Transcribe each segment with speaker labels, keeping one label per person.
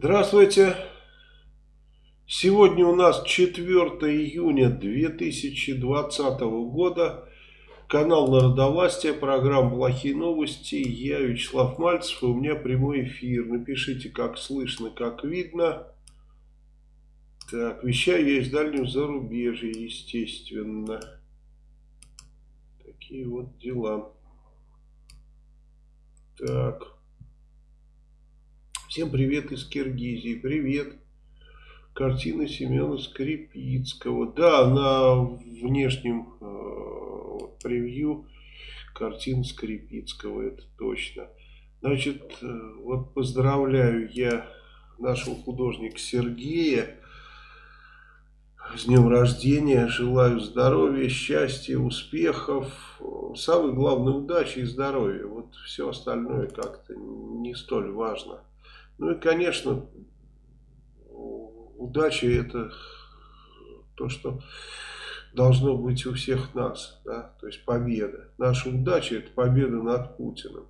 Speaker 1: Здравствуйте. Сегодня у нас 4 июня 2020 года. Канал Народовластия, программа «Плохие новости». Я Вячеслав Мальцев, и у меня прямой эфир. Напишите, как слышно, как видно. Так, вещаю я из дальнего зарубежья, естественно. Такие вот дела. Так. Всем привет из Киргизии. Привет. Картина Семена Скрипицкого. Да, на внешнем э, превью картина Скрипицкого, это точно. Значит, э, вот поздравляю я нашего художника Сергея с днем рождения. Желаю здоровья, счастья, успехов. Самое главное, удачи и здоровья. Вот все остальное как-то не столь важно. Ну и, конечно, удача это то, что должно быть у всех нас. Да? То есть победа. Наша удача это победа над Путиным.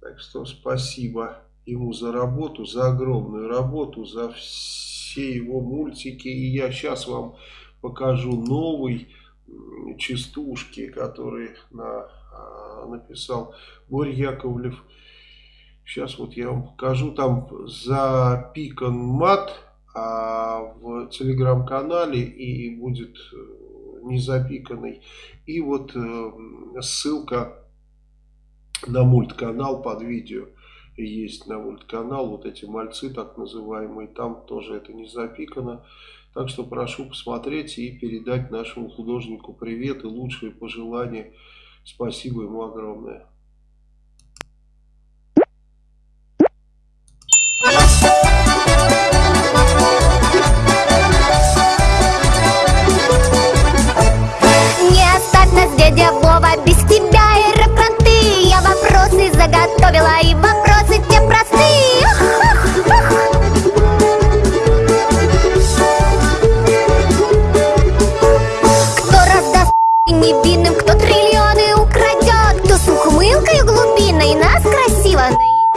Speaker 1: Так что спасибо ему за работу, за огромную работу, за все его мультики. И я сейчас вам покажу новый частушки, который на, а, написал Борь Яковлев. Сейчас вот я вам покажу. Там запикан мат а в телеграм-канале и будет э, не запиканный. И вот э, ссылка на мультканал под видео есть на мультканал. Вот эти мальцы так называемые. Там тоже это не запикано. Так что прошу посмотреть и передать нашему художнику привет и лучшие пожелания. Спасибо ему огромное.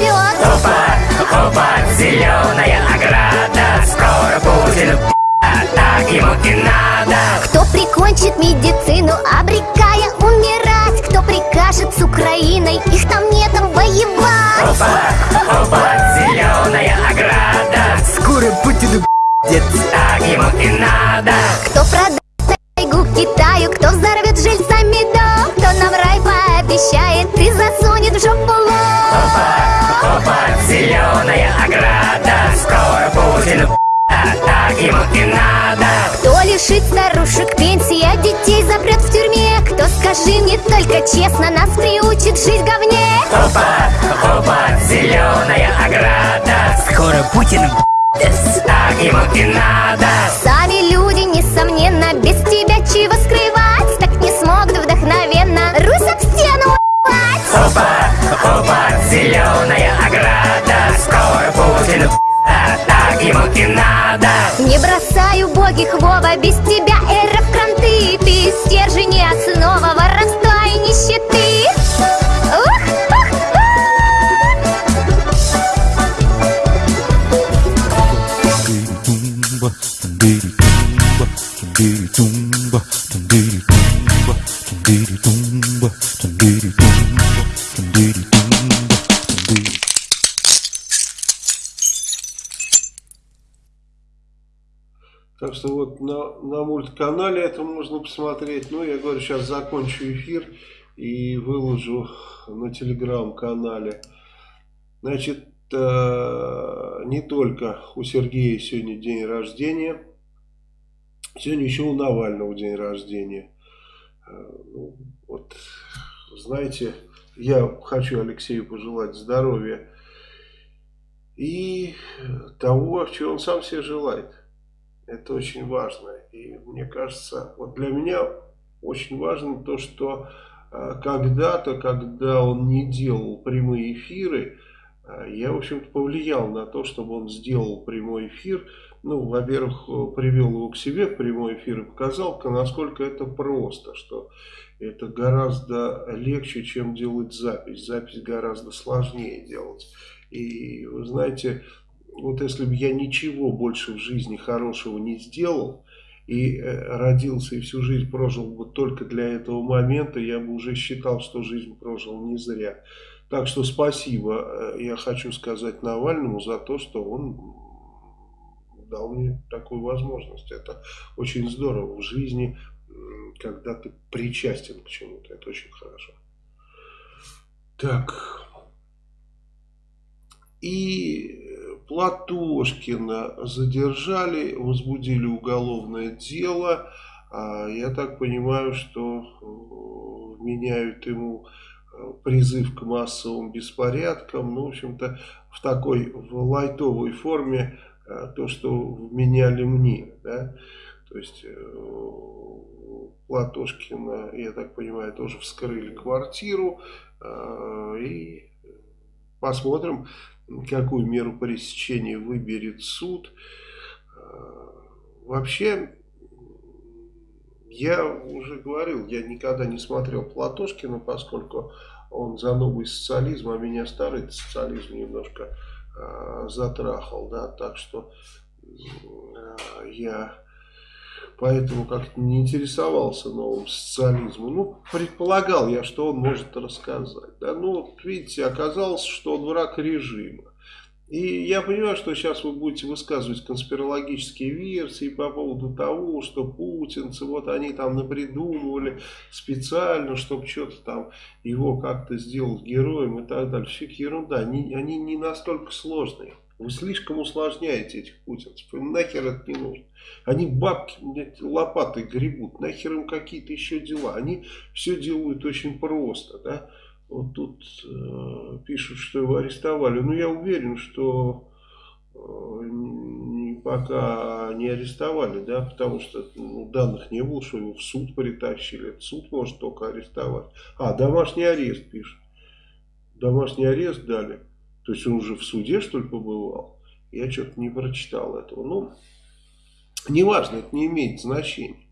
Speaker 2: Найдет
Speaker 3: Опа, опа, зеленая ограда. Скоро Путин так ему и надо.
Speaker 2: Кто прикончит медицину, обрекая умирать. Кто прикажет с Украиной, их там нетом воевать.
Speaker 3: Опа, опа, зеленая ограда.
Speaker 4: Скоро Путину
Speaker 3: Так ему и надо.
Speaker 2: Кто продаст тайгу Китаю, кто взорвет жильцами дом Кто нам рай пообещает и засунет в жопу лоб.
Speaker 3: Опа, зеленая ограда. Скоро Путину так ему и надо.
Speaker 2: Кто лишит старушек пенсии, а детей запрет в тюрьме? Кто, скажи мне только честно, нас приучит жить говне?
Speaker 3: Опа, опа, зеленая ограда.
Speaker 4: Скоро Путин
Speaker 3: Так ему и надо.
Speaker 2: Сами люди, несомненно, без тебя чего скрывать
Speaker 3: Опа, опа, зеленая ограда. Скоро Путину так ему и надо.
Speaker 2: Не бросай убогих, Вова, без тебя эра в кранты. Ты стержень основа воровства и нищеты
Speaker 1: мультканале это можно посмотреть. Ну, я говорю, сейчас закончу эфир и выложу на телеграм-канале. Значит, э, не только у Сергея сегодня день рождения. Сегодня еще у Навального день рождения. Э, ну, вот, знаете, я хочу Алексею пожелать здоровья и того, чего он сам себе желает. Это очень важно. И мне кажется, вот для меня очень важно то, что э, когда-то, когда он не делал прямые эфиры, э, я, в общем-то, повлиял на то, чтобы он сделал прямой эфир. Ну, во-первых, э, привел его к себе в прямой эфир и показал, насколько это просто, что это гораздо легче, чем делать запись. Запись гораздо сложнее делать. И вы знаете, вот если бы я ничего больше в жизни хорошего не сделал, и э, родился и всю жизнь прожил бы только для этого момента, я бы уже считал, что жизнь прожил не зря. Так что спасибо, э, я хочу сказать Навальному за то, что он дал мне такую возможность. Это очень здорово в жизни, когда ты причастен к чему-то. Это очень хорошо. Так. И Платошкина задержали, возбудили уголовное дело. А я так понимаю, что э, меняют ему э, призыв к массовым беспорядкам. Ну, в общем-то, в такой в лайтовой форме э, то, что вменяли мне. Да? То есть Платошкина, я так понимаю, тоже вскрыли квартиру. И посмотрим, какую меру пресечения выберет суд. Вообще, я уже говорил, я никогда не смотрел Платошкина, поскольку он за новый социализм, а меня старый социализм немножко э, затрахал, да, так что э, я поэтому как-то не интересовался новым социализмом. Ну, предполагал я, что он может рассказать. Да? Ну, видите, оказалось, что он враг режима. И я понимаю, что сейчас вы будете высказывать конспирологические версии по поводу того, что путинцы, вот они там напридумывали специально, чтобы что-то там его как-то сделать героем и так далее. Все ерунда, они, они не настолько сложные. Вы слишком усложняете этих путинцев. Им нахер это не нужно. Они бабки лопатой гребут. Нахер им какие-то еще дела. Они все делают очень просто. Да? Вот тут э, пишут, что его арестовали. Но я уверен, что э, пока не арестовали, да, потому что ну, данных не было, что его в суд притащили. суд может только арестовать. А, домашний арест пишет. Домашний арест дали. То есть он уже в суде, что ли, побывал? Я что-то не прочитал этого. Ну, неважно, это не имеет значения.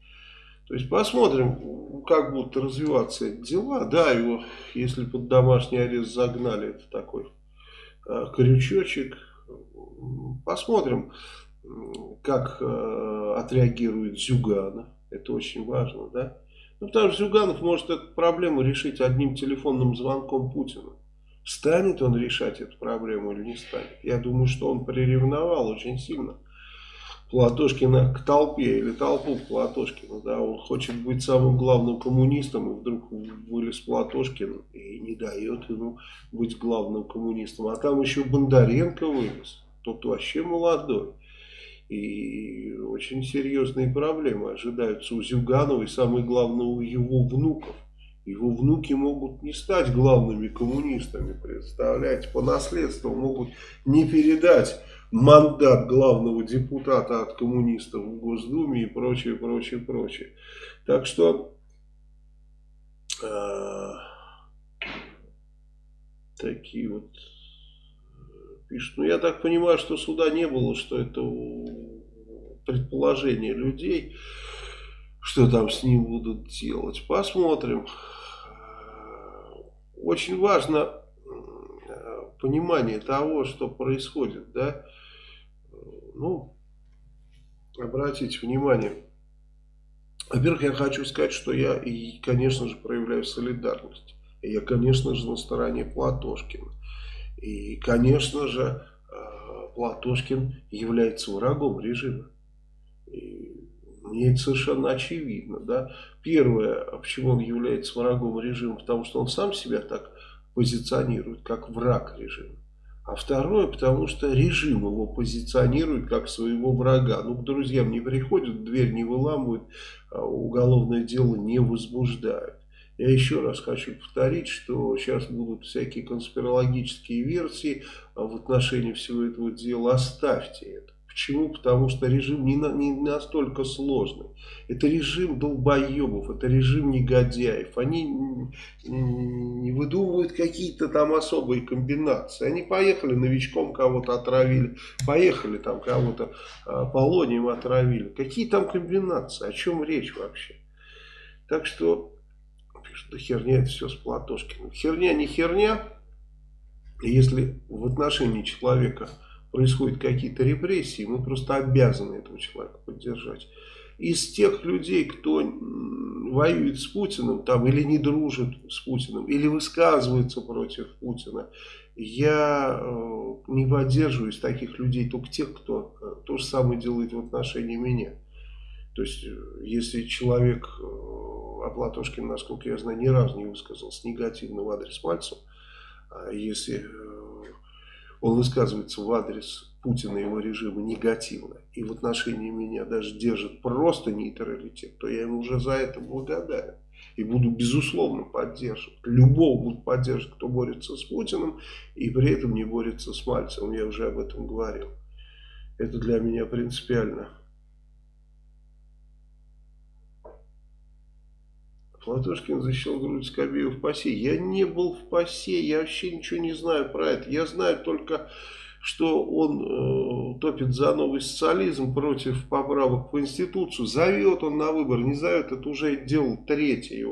Speaker 1: То есть посмотрим, как будут развиваться эти дела. Да, его, если под домашний арест загнали, это такой э, крючочек. Посмотрим, как э, отреагирует Зюганов. Это очень важно, да? Ну, потому что Зюганов может эту проблему решить одним телефонным звонком Путина. Станет он решать эту проблему или не станет? Я думаю, что он приревновал очень сильно. Платошкина к толпе или толпу к Платошкину. Да, он хочет быть самым главным коммунистом, и вдруг вылез Платошкин и не дает ему быть главным коммунистом. А там еще Бондаренко вылез, тот вообще молодой. И очень серьезные проблемы ожидаются у Зюганова и самое главное у его внуков. Его внуки могут не стать главными коммунистами, представляете, по наследству могут не передать мандат главного депутата от коммунистов в Госдуме и прочее, прочее, прочее. Так что э, такие вот пишут. Ну, я так понимаю, что суда не было, что это предположение людей, что там с ним будут делать. Посмотрим. Очень важно понимание того, что происходит, да, ну, обратите внимание. Во-первых, я хочу сказать, что я, и, конечно же, проявляю солидарность. Я, конечно же, на стороне Платошкина. И, конечно же, э, Платошкин является врагом режима. И мне это совершенно очевидно. Да? Первое, почему он является врагом режима, потому что он сам себя так позиционирует, как враг режима. А второе, потому что режим его позиционирует как своего врага. Ну, к друзьям не приходят, дверь не выламывают, а уголовное дело не возбуждают. Я еще раз хочу повторить, что сейчас будут всякие конспирологические версии в отношении всего этого дела. Оставьте это. Почему? Потому что режим не, на, не настолько сложный. Это режим долбоебов, это режим негодяев. Они не выдумывают какие-то там особые комбинации. Они поехали новичком кого-то отравили, поехали там кого-то а, полонием отравили. Какие там комбинации? О чем речь вообще? Так что, пишут, да херня это все с Платошкиным. Херня не херня. Если в отношении человека происходят какие-то репрессии, мы просто обязаны этого человека поддержать. Из тех людей, кто воюет с Путиным, там, или не дружит с Путиным, или высказывается против Путина, я э, не поддерживаю из таких людей только тех, кто э, то же самое делает в отношении меня. То есть, э, если человек, э, а Платошкин, насколько я знаю, ни разу не высказался негативно в адрес Мальцева, если он высказывается в адрес Путина и его режима негативно, и в отношении меня даже держит просто нейтралитет, то я ему уже за это благодарен. И буду безусловно поддерживать. Любого буду поддерживать, кто борется с Путиным, и при этом не борется с Мальцевым. Я уже об этом говорил. Это для меня принципиально. Платошкин защищал грудь Скобеева в ПАСЕ. Я не был в ПАСЕ, я вообще ничего не знаю про это. Я знаю только, что он э, топит за новый социализм против поправок в Конституцию. Зовет он на выбор, не зовет, это уже дело третье.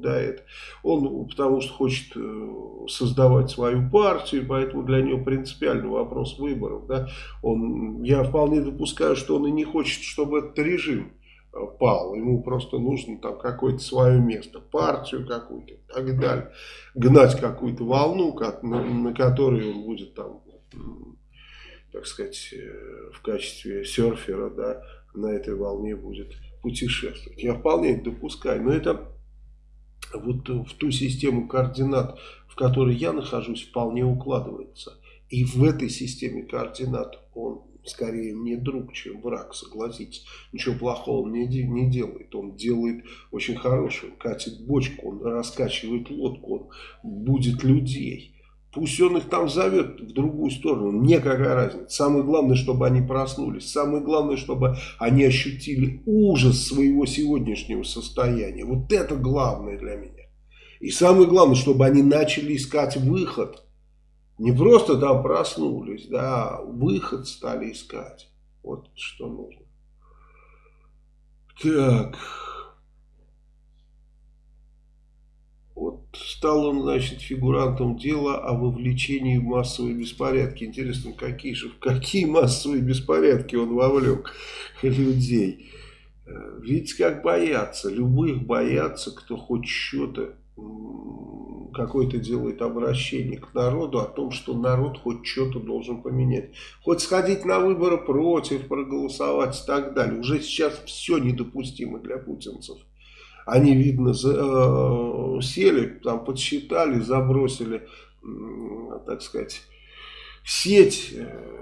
Speaker 1: Да, это. Он потому что хочет э, создавать свою партию, поэтому для него принципиальный вопрос выборов. Да. Он, я вполне допускаю, что он и не хочет, чтобы этот режим пал. Ему просто нужно там какое-то свое место, партию какую-то и так далее. Гнать какую-то волну, на, на которой он будет там, так сказать, э, в качестве серфера, да, на этой волне будет путешествовать. Я вполне это допускаю, но это вот в ту систему координат, в которой я нахожусь, вполне укладывается. И в этой системе координат он скорее мне друг, чем враг, согласитесь. Ничего плохого он не, не делает. Он делает очень хорошее. Он катит бочку, он раскачивает лодку, он будет людей. Пусть он их там зовет в другую сторону, мне какая разница. Самое главное, чтобы они проснулись. Самое главное, чтобы они ощутили ужас своего сегодняшнего состояния. Вот это главное для меня. И самое главное, чтобы они начали искать выход не просто там проснулись, да, выход стали искать. Вот что нужно. Так. Вот стал он, значит, фигурантом дела о вовлечении в массовые беспорядки. Интересно, какие же, в какие массовые беспорядки он вовлек людей. Видите, как боятся. Любых боятся, кто хоть что-то какое-то делает обращение к народу о том, что народ хоть что-то должен поменять. Хоть сходить на выборы против, проголосовать и так далее. Уже сейчас все недопустимо для путинцев. Они, видно, за, э, сели, там подсчитали, забросили, э, так сказать, сеть э,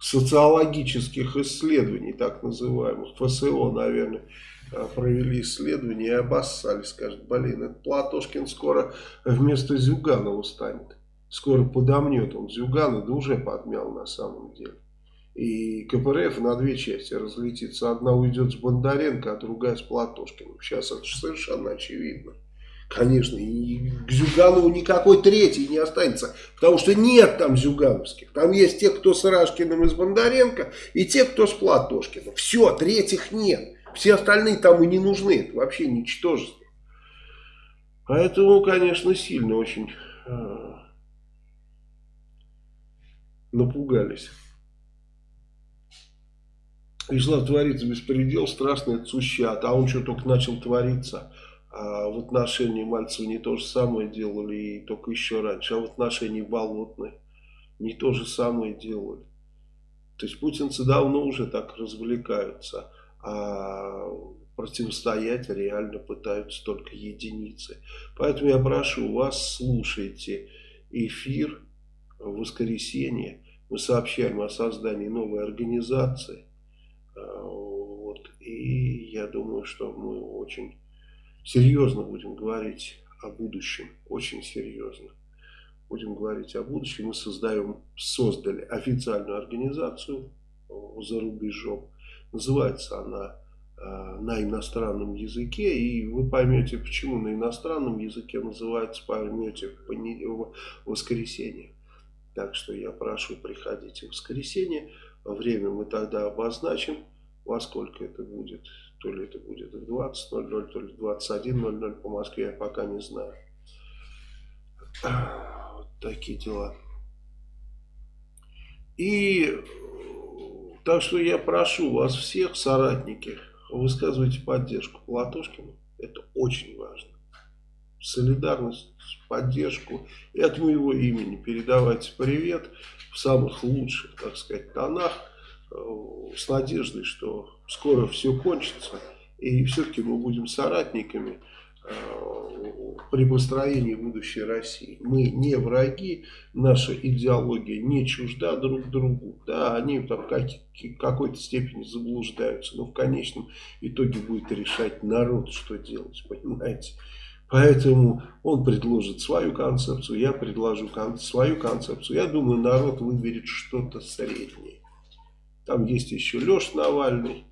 Speaker 1: социологических исследований, так называемых, ФСО, наверное, провели исследование и обоссали, скажут, блин, этот Платошкин скоро вместо Зюганова станет. Скоро подомнет он Зюгана, да уже подмял на самом деле. И КПРФ на две части разлетится. Одна уйдет с Бондаренко, а другая с Платошкиным. Сейчас это совершенно очевидно. Конечно, и к Зюганову никакой третий не останется, потому что нет там зюгановских. Там есть те, кто с Рашкиным и с Бондаренко, и те, кто с Платошкиным. Все, третьих нет. Все остальные там и не нужны. Это вообще ничтожество. Поэтому, конечно, сильно очень э, напугались. Вячеслав творится беспредел, страшно это сущат. А он что только начал твориться. А в отношении Мальцева не то же самое делали, и только еще раньше. А в отношении Болотной не то же самое делали. То есть путинцы давно уже так развлекаются а противостоять реально пытаются только единицы. Поэтому я прошу вас, слушайте эфир в воскресенье. Мы сообщаем о создании новой организации. А, вот. И я думаю, что мы очень серьезно будем говорить о будущем. Очень серьезно. Будем говорить о будущем. Мы создаем, создали официальную организацию за рубежом Называется она э, на иностранном языке, и вы поймете, почему на иностранном языке называется, поймете в воскресенье. Так что я прошу, приходите в воскресенье. Время мы тогда обозначим, во сколько это будет. То ли это будет в 20.00, то ли в 21.00 по Москве, я пока не знаю. Вот такие дела. И так что я прошу вас всех, соратники, высказывайте поддержку Платошкину. Это очень важно. Солидарность, поддержку. И от моего имени передавайте привет в самых лучших, так сказать, тонах. Э, с надеждой, что скоро все кончится. И все-таки мы будем соратниками при построении будущей России. Мы не враги, наша идеология не чужда друг другу. Да, они там как, в какой-то степени заблуждаются, но в конечном итоге будет решать народ, что делать, понимаете. Поэтому он предложит свою концепцию, я предложу кон свою концепцию. Я думаю, народ выберет что-то среднее. Там есть еще Леш Навальный,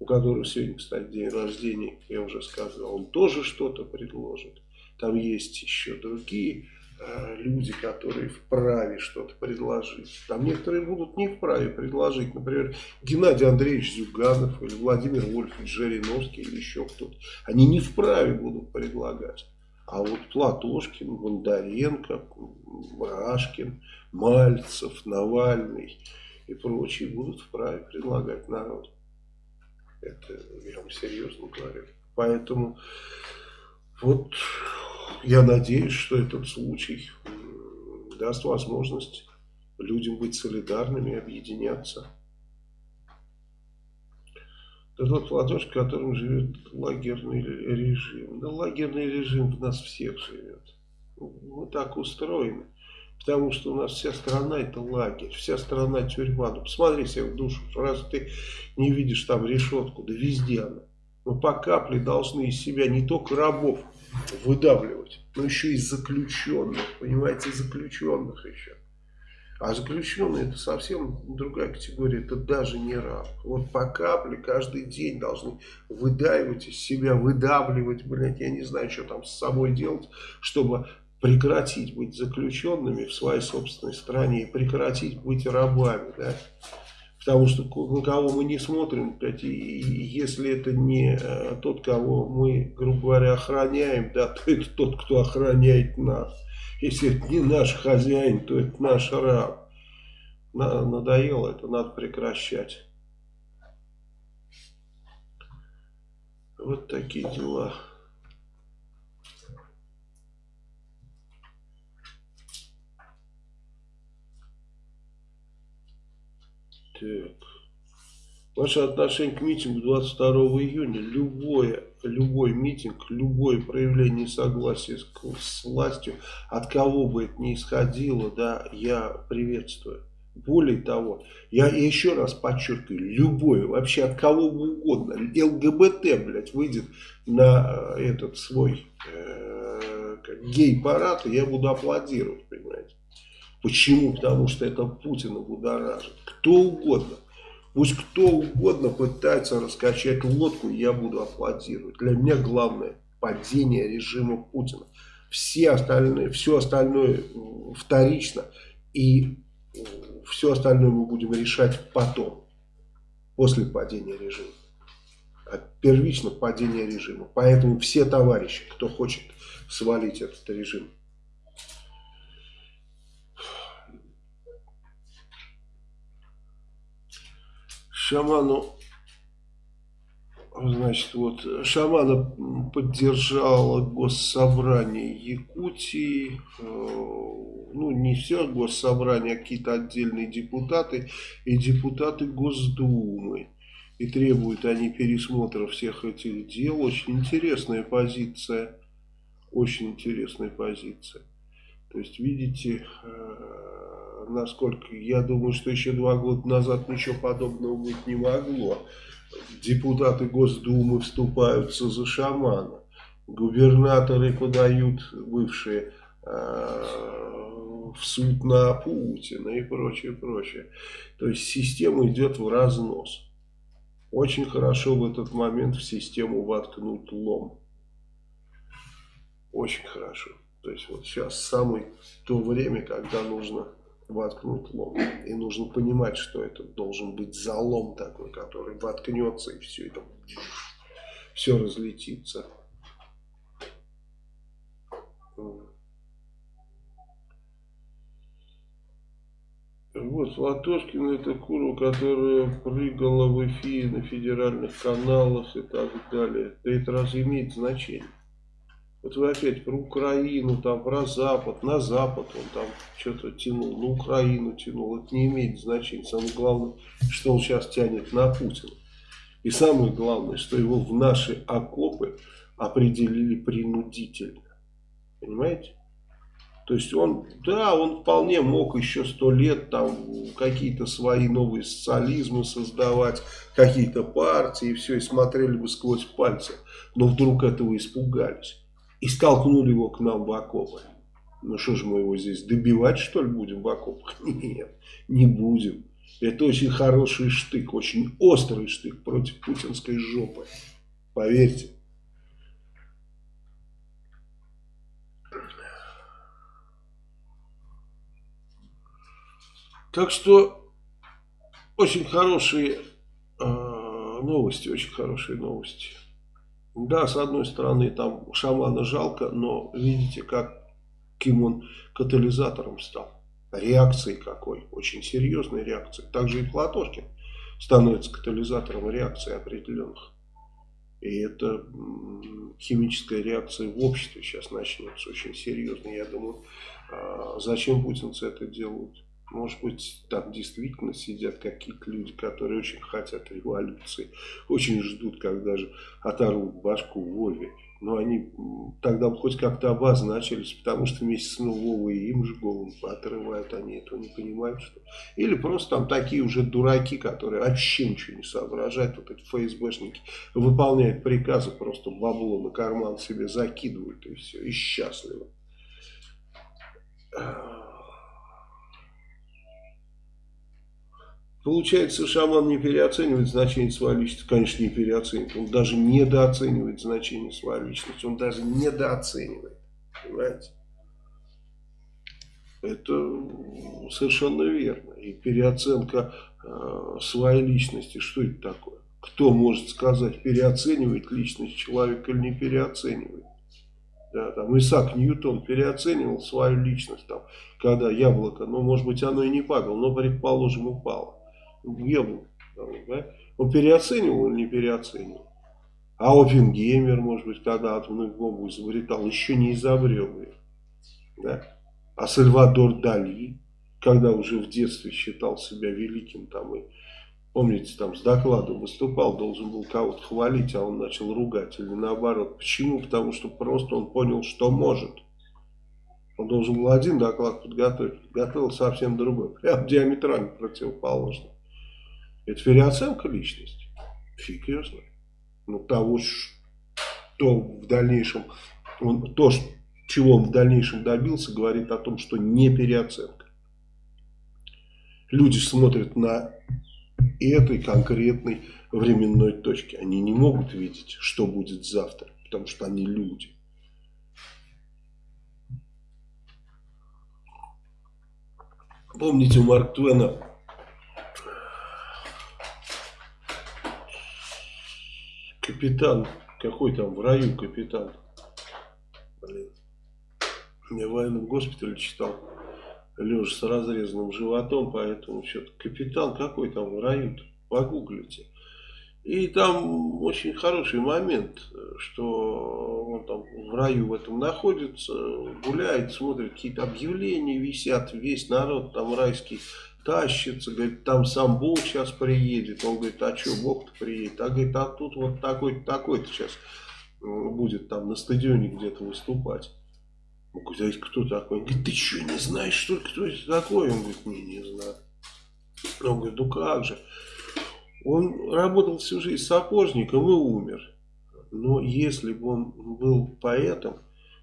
Speaker 1: у которого сегодня, кстати, день рождения, я уже сказал, он тоже что-то предложит. Там есть еще другие э, люди, которые вправе что-то предложить. Там некоторые будут не вправе предложить. Например, Геннадий Андреевич Зюганов или Владимир Вольфович Жириновский или еще кто-то. Они не вправе будут предлагать. А вот Платошкин, Бондаренко, Рашкин, Мальцев, Навальный и прочие будут вправе предлагать народу. Это вам серьезно говорю. Поэтому вот я надеюсь, что этот случай даст возможность людям быть солидарными, объединяться. Это тот молодежь, в котором живет лагерный режим. Да лагерный режим в нас всех живет. Мы так устроены. Потому что у нас вся страна это лагерь, вся страна тюрьма. Ну посмотри себе в душу, раз ты не видишь там решетку, да везде она. Мы по капле должны из себя не только рабов выдавливать, но еще и заключенных, понимаете, заключенных еще. А заключенные это совсем другая категория, это даже не раб. Вот по капле каждый день должны выдавливать из себя, выдавливать, блядь, я не знаю, что там с собой делать, чтобы прекратить быть заключенными в своей собственной стране и прекратить быть рабами, да, потому что на кого мы не смотрим, и если это не э, тот, кого мы, грубо говоря, охраняем, да, то это тот, кто охраняет нас. Если это не наш хозяин, то это наш раб. Надоело это, надо прекращать. Вот такие дела. Так. Ваше отношение к митингу 22 июня, любое, любой митинг, любое проявление согласия с, с властью, от кого бы это ни исходило, да, я приветствую. Более того, я еще раз подчеркиваю, любой, вообще от кого угодно, ЛГБТ, блядь, выйдет на э, этот свой э, гей-парад, я буду аплодировать, понимаете. Почему? Потому что это Путина будоражит. Кто угодно. Пусть кто угодно пытается раскачать лодку, я буду аплодировать. Для меня главное падение режима Путина. Все остальные, все остальное вторично. И все остальное мы будем решать потом. После падения режима. А первично падение режима. Поэтому все товарищи, кто хочет свалить этот режим, шаману, значит, вот, шамана поддержало госсобрание Якутии, э, ну, не все госсобрание, а какие-то отдельные депутаты и депутаты Госдумы. И требуют они пересмотра всех этих дел. Очень интересная позиция. Очень интересная позиция. То есть, видите, э, насколько я думаю, что еще два года назад ничего подобного быть не могло. Депутаты Госдумы вступаются за шамана. Губернаторы подают бывшие э, в суд на Путина и прочее, прочее. То есть система идет в разнос. Очень хорошо в этот момент в систему воткнуть лом. Очень хорошо. То есть вот сейчас самое то время, когда нужно воткнуть лом. И нужно понимать, что это должен быть залом такой, который воткнется и все это все разлетится. Вот Латошкина это куру, которая прыгала в эфире на федеральных каналах и так далее. Да это разве имеет значение? Вот вы опять про Украину, там про Запад, на Запад он там что-то тянул, на Украину тянул. Это не имеет значения. Самое главное, что он сейчас тянет на Путина. И самое главное, что его в наши окопы определили принудительно. Понимаете? То есть он, да, он вполне мог еще сто лет там какие-то свои новые социализмы создавать, какие-то партии, и все, и смотрели бы сквозь пальцы. Но вдруг этого испугались. И столкнули его к нам в окопы. Ну что же мы его здесь добивать что ли будем в окопах? Нет, не будем. Это очень хороший штык, очень острый штык против путинской жопы. Поверьте. Так что очень хорошие э, новости, очень хорошие новости. Да, с одной стороны, там шамана жалко, но видите, как кем он катализатором стал. Реакцией какой, очень серьезной реакцией. Также и Платошкин становится катализатором реакции определенных. И это химическая реакция в обществе сейчас начнется очень серьезно. Я думаю, а, зачем путинцы это делают? Может быть, там действительно сидят какие-то люди, которые очень хотят революции, очень ждут, когда же оторвут башку Вове. Но они тогда хоть как-то обозначились, потому что вместе с Вовой им же голову отрывают, они этого не понимают. Что... Или просто там такие уже дураки, которые вообще ничего не соображают, вот эти ФСБшники, выполняют приказы, просто бабло на карман себе закидывают и все, и счастливы. Получается, шаман не переоценивает значение своей личности. Конечно, не переоценивает. Он даже недооценивает значение своей личности. Он даже недооценивает. Понимаете? Это совершенно верно. И переоценка э, своей личности, что это такое? Кто может сказать, переоценивает личность человека или не переоценивает? Да, там Исаак Ньютон переоценивал свою личность, там, когда яблоко, ну, может быть, оно и не падало, но, предположим, упало яблоко. Да? Он переоценивал или не переоценивал? А Оппенгеймер, может быть, когда атомную бомбу изобретал, еще не изобрел ее. Да? А Сальвадор Дали, когда уже в детстве считал себя великим, там и, помните, там с докладом выступал, должен был кого-то хвалить, а он начал ругать, или наоборот. Почему? Потому что просто он понял, что может. Он должен был один доклад подготовить, подготовил совсем другой, прям диаметрально противоположный. Это переоценка личности. Фиг ее знает. Ну, того, что в дальнейшем, он, то, чего он в дальнейшем добился, говорит о том, что не переоценка. Люди смотрят на этой конкретной временной точке. Они не могут видеть, что будет завтра, потому что они люди. Помните, у Марк Твена Капитан, какой там в раю капитан? Блин. Я в военном госпитале читал, лежа с разрезанным животом, поэтому что-то капитан какой там в раю -то? Погуглите. И там очень хороший момент, что он там в раю в этом находится, гуляет, смотрит, какие-то объявления висят, весь народ там райский тащится, говорит, там сам Бог сейчас приедет. Он говорит, а что, Бог-то приедет? А говорит, а тут вот такой-то, такой-то сейчас будет там на стадионе где-то выступать. Он говорит, а кто такой? Он говорит, ты что, не знаешь, что кто это такой? Он говорит, не, не знаю. Он говорит, ну как же. Он работал всю жизнь сапожником и умер. Но если бы он был поэтом,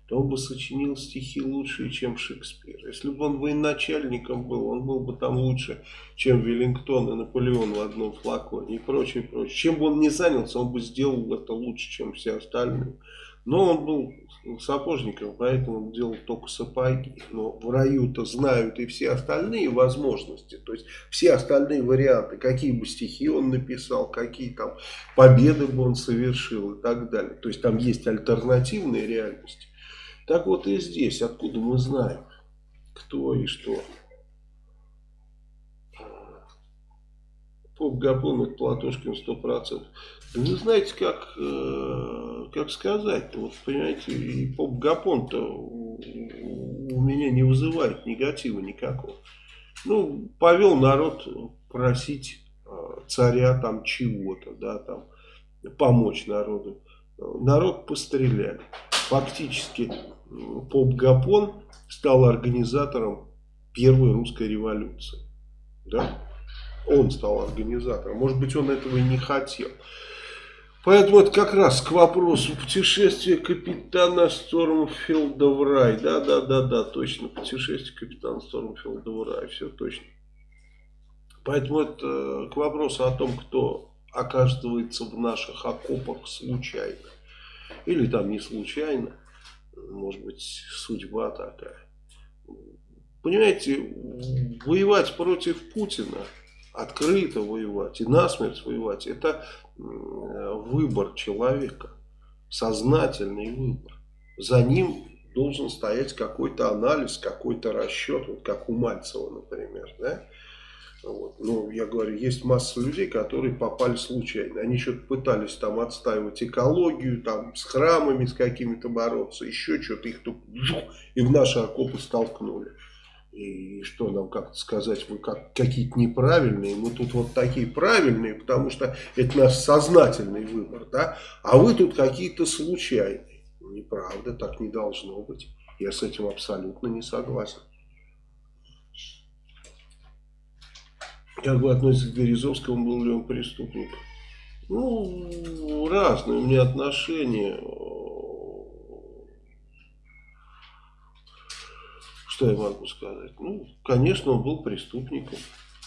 Speaker 1: то он бы сочинил стихи лучше, чем Шекспир. Если бы он военачальником был, он был бы там лучше, чем Веллингтон и Наполеон в одном флаконе и прочее, прочее. Чем бы он ни занялся, он бы сделал это лучше, чем все остальные. Но он был сапожником, поэтому он делал только сапоги. Но в раю-то знают и все остальные возможности. То есть все остальные варианты, какие бы стихи он написал, какие там победы бы он совершил и так далее. То есть там есть альтернативные реальности. Так вот и здесь, откуда мы знаем, кто и что. поп Гапон это Платошкин 100%. Да вы знаете, как, э, как сказать-то, вот понимаете, и поп Гапон-то у, у меня не вызывает негатива никакого. Ну, повел народ просить э, царя там чего-то, да, там, помочь народу. Народ постреляли. Фактически поп Гапон стал организатором первой русской революции. Да? Он стал организатором. Может быть, он этого и не хотел. Поэтому это как раз к вопросу путешествия капитана Стормфилда в рай. Да, да, да, да, точно. Путешествие капитана Стормфилда в рай. Все точно. Поэтому это к вопросу о том, кто оказывается в наших окопах случайно. Или там не случайно. Может быть, судьба такая. Понимаете, воевать против Путина, открыто воевать и насмерть воевать, это выбор человека, сознательный выбор. За ним должен стоять какой-то анализ, какой-то расчет, вот как у Мальцева, например, да? Вот. Ну, я говорю, есть масса людей, которые попали случайно. Они что-то пытались там отстаивать экологию, там с храмами с какими-то бороться, еще что-то их тут и в наши окопы столкнули. И что нам как-то сказать, вы как, какие-то неправильные, мы тут вот такие правильные, потому что это наш сознательный выбор, да, а вы тут какие-то случайные. Неправда, так не должно быть. Я с этим абсолютно не согласен. Как вы относитесь к Березовскому, был ли он преступник? Ну, разные у меня отношения. Что я могу сказать? Ну, конечно, он был преступником.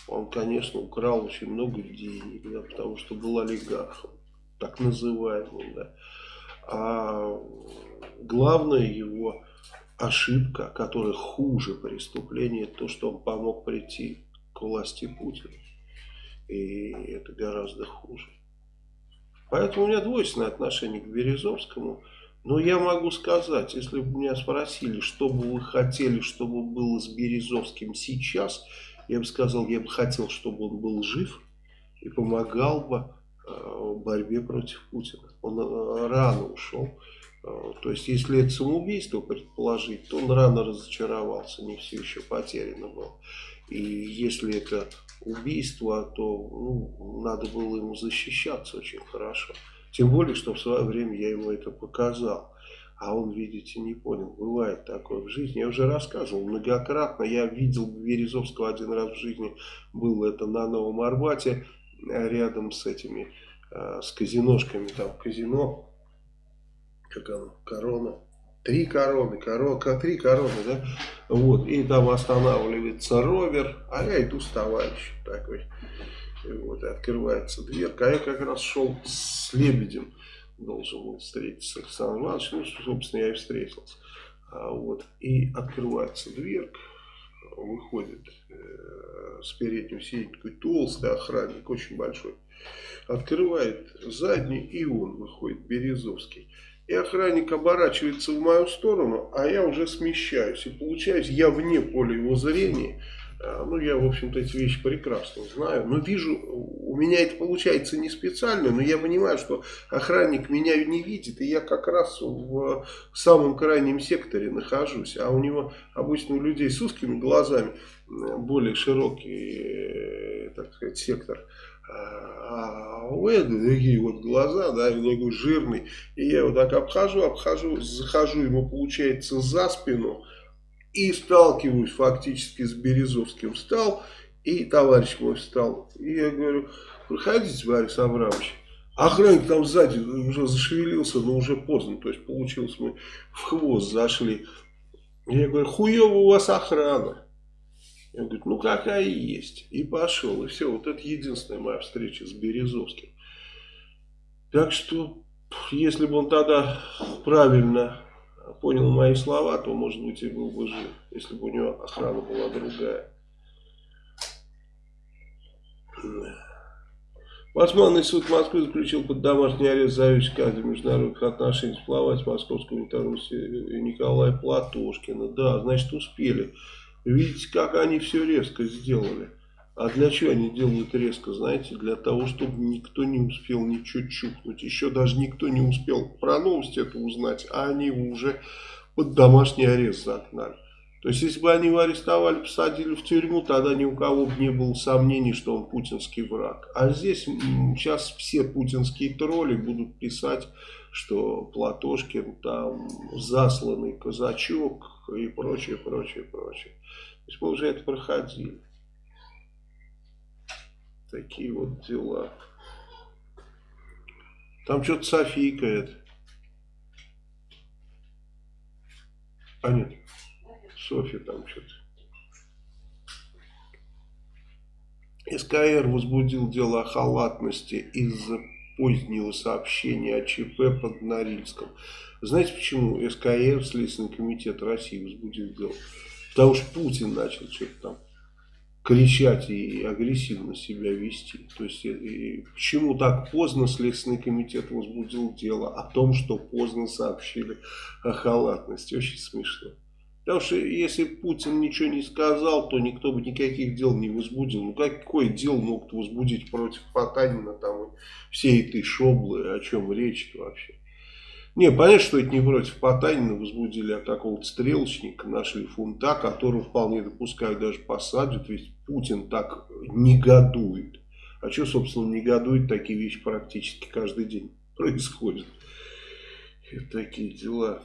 Speaker 1: Он, конечно, украл очень много денег, да, потому что был олигархом, так называемым, да. А главная его ошибка, которая хуже преступления, то, что он помог прийти к власти Путина. И это гораздо хуже. Поэтому у меня двойственное отношение к Березовскому. Но я могу сказать, если бы меня спросили, что бы вы хотели, чтобы было с Березовским сейчас, я бы сказал, я бы хотел, чтобы он был жив и помогал бы э, в борьбе против Путина. Он э, рано ушел. Э, то есть, если это самоубийство предположить, то он рано разочаровался, не все еще потеряно было. И если это убийство, то ну, надо было ему защищаться очень хорошо. Тем более, что в свое время я ему это показал. А он, видите, не понял. Бывает такое в жизни. Я уже рассказывал многократно. Я видел Березовского один раз в жизни. Был это на Новом Арбате. Рядом с этими, э, с казиношками. Там казино. Как оно? Корона Три короны, корона, три короны, да? Вот, и там останавливается ровер, а я иду с товарищем такой. И вот, и открывается дверка, а я как раз шел с Лебедем, должен был встретиться с Александром Ивановичем, ну, собственно, я и встретился. А, вот, и открывается дверка, выходит э, с переднего сиденья такой толстый охранник, очень большой. Открывает задний, и он выходит, Березовский и охранник оборачивается в мою сторону, а я уже смещаюсь. И получаюсь, я вне поля его зрения. А, ну, я, в общем-то, эти вещи прекрасно знаю. Но вижу, у меня это получается не специально, но я понимаю, что охранник меня не видит. И я как раз в самом крайнем секторе нахожусь. А у него, обычно у людей с узкими глазами, более широкий, э, так сказать, сектор а у Эда такие вот глаза, да, такой жирный. И я вот так обхожу, обхожу, захожу ему, получается, за спину. И сталкиваюсь фактически с Березовским. Встал, и товарищ мой встал. И я говорю, проходите, Борис Абрамович. Охранник там сзади уже зашевелился, но уже поздно. То есть получилось, мы в хвост зашли. Я говорю, хуево у вас охрана. Он говорит, ну какая есть. И пошел. И все, вот это единственная моя встреча с Березовским. Так что, если бы он тогда правильно понял мои слова, то, может быть, и был бы жив, если бы у него охрана была другая. Басманный суд Москвы заключил под домашний арест заведующего кадры международных отношений с Московского унитарного Николая Платошкина. Да, значит, успели. Видите, как они все резко сделали. А для чего они делают резко, знаете? Для того, чтобы никто не успел ничего чухнуть. Еще даже никто не успел про новость это узнать, а они уже под домашний арест загнали. То есть, если бы они его арестовали, посадили в тюрьму, тогда ни у кого бы не было сомнений, что он путинский враг. А здесь сейчас все путинские тролли будут писать, что Платошкин там засланный казачок и прочее, прочее, прочее. То есть мы уже это проходили. Такие вот дела. Там что-то Софийка это. А нет. Софья там что-то. СКР возбудил дело о халатности из-за позднего сообщения о ЧП под Норильском. Знаете почему СКР, Следственный комитет России, возбудил дело? Потому что Путин начал что-то там кричать и агрессивно себя вести. То есть, и почему так поздно Следственный комитет возбудил дело о том, что поздно сообщили о халатности. Очень смешно. Потому что если Путин ничего не сказал, то никто бы никаких дел не возбудил. Ну какое дело могут возбудить против Потанина там и всей этой шоблы, о чем речь-то вообще? Не, понятно, что это не против Потанина возбудили, а какого-то стрелочника нашли фунта, которого вполне допускают даже посадят, ведь Путин так негодует. А что, собственно, негодует, такие вещи практически каждый день происходят. И такие дела.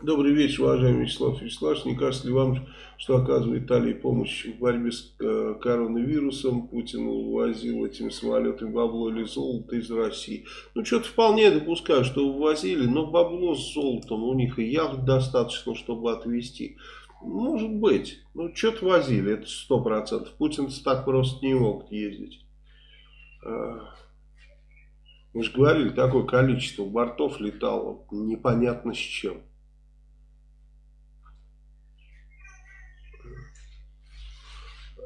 Speaker 1: Добрый вечер, уважаемый Вячеслав Вячеславович. Не кажется ли вам, что оказывает Италии помощь в борьбе с э, коронавирусом? Путин увозил этими самолетами бабло или золото из России. Ну, что-то вполне допускаю, что увозили, но бабло с золотом у них и яхт достаточно, чтобы отвезти. Может быть. Ну, что-то возили, это сто процентов. Путин так просто не мог ездить. А, мы же говорили, такое количество бортов летало, непонятно с чем.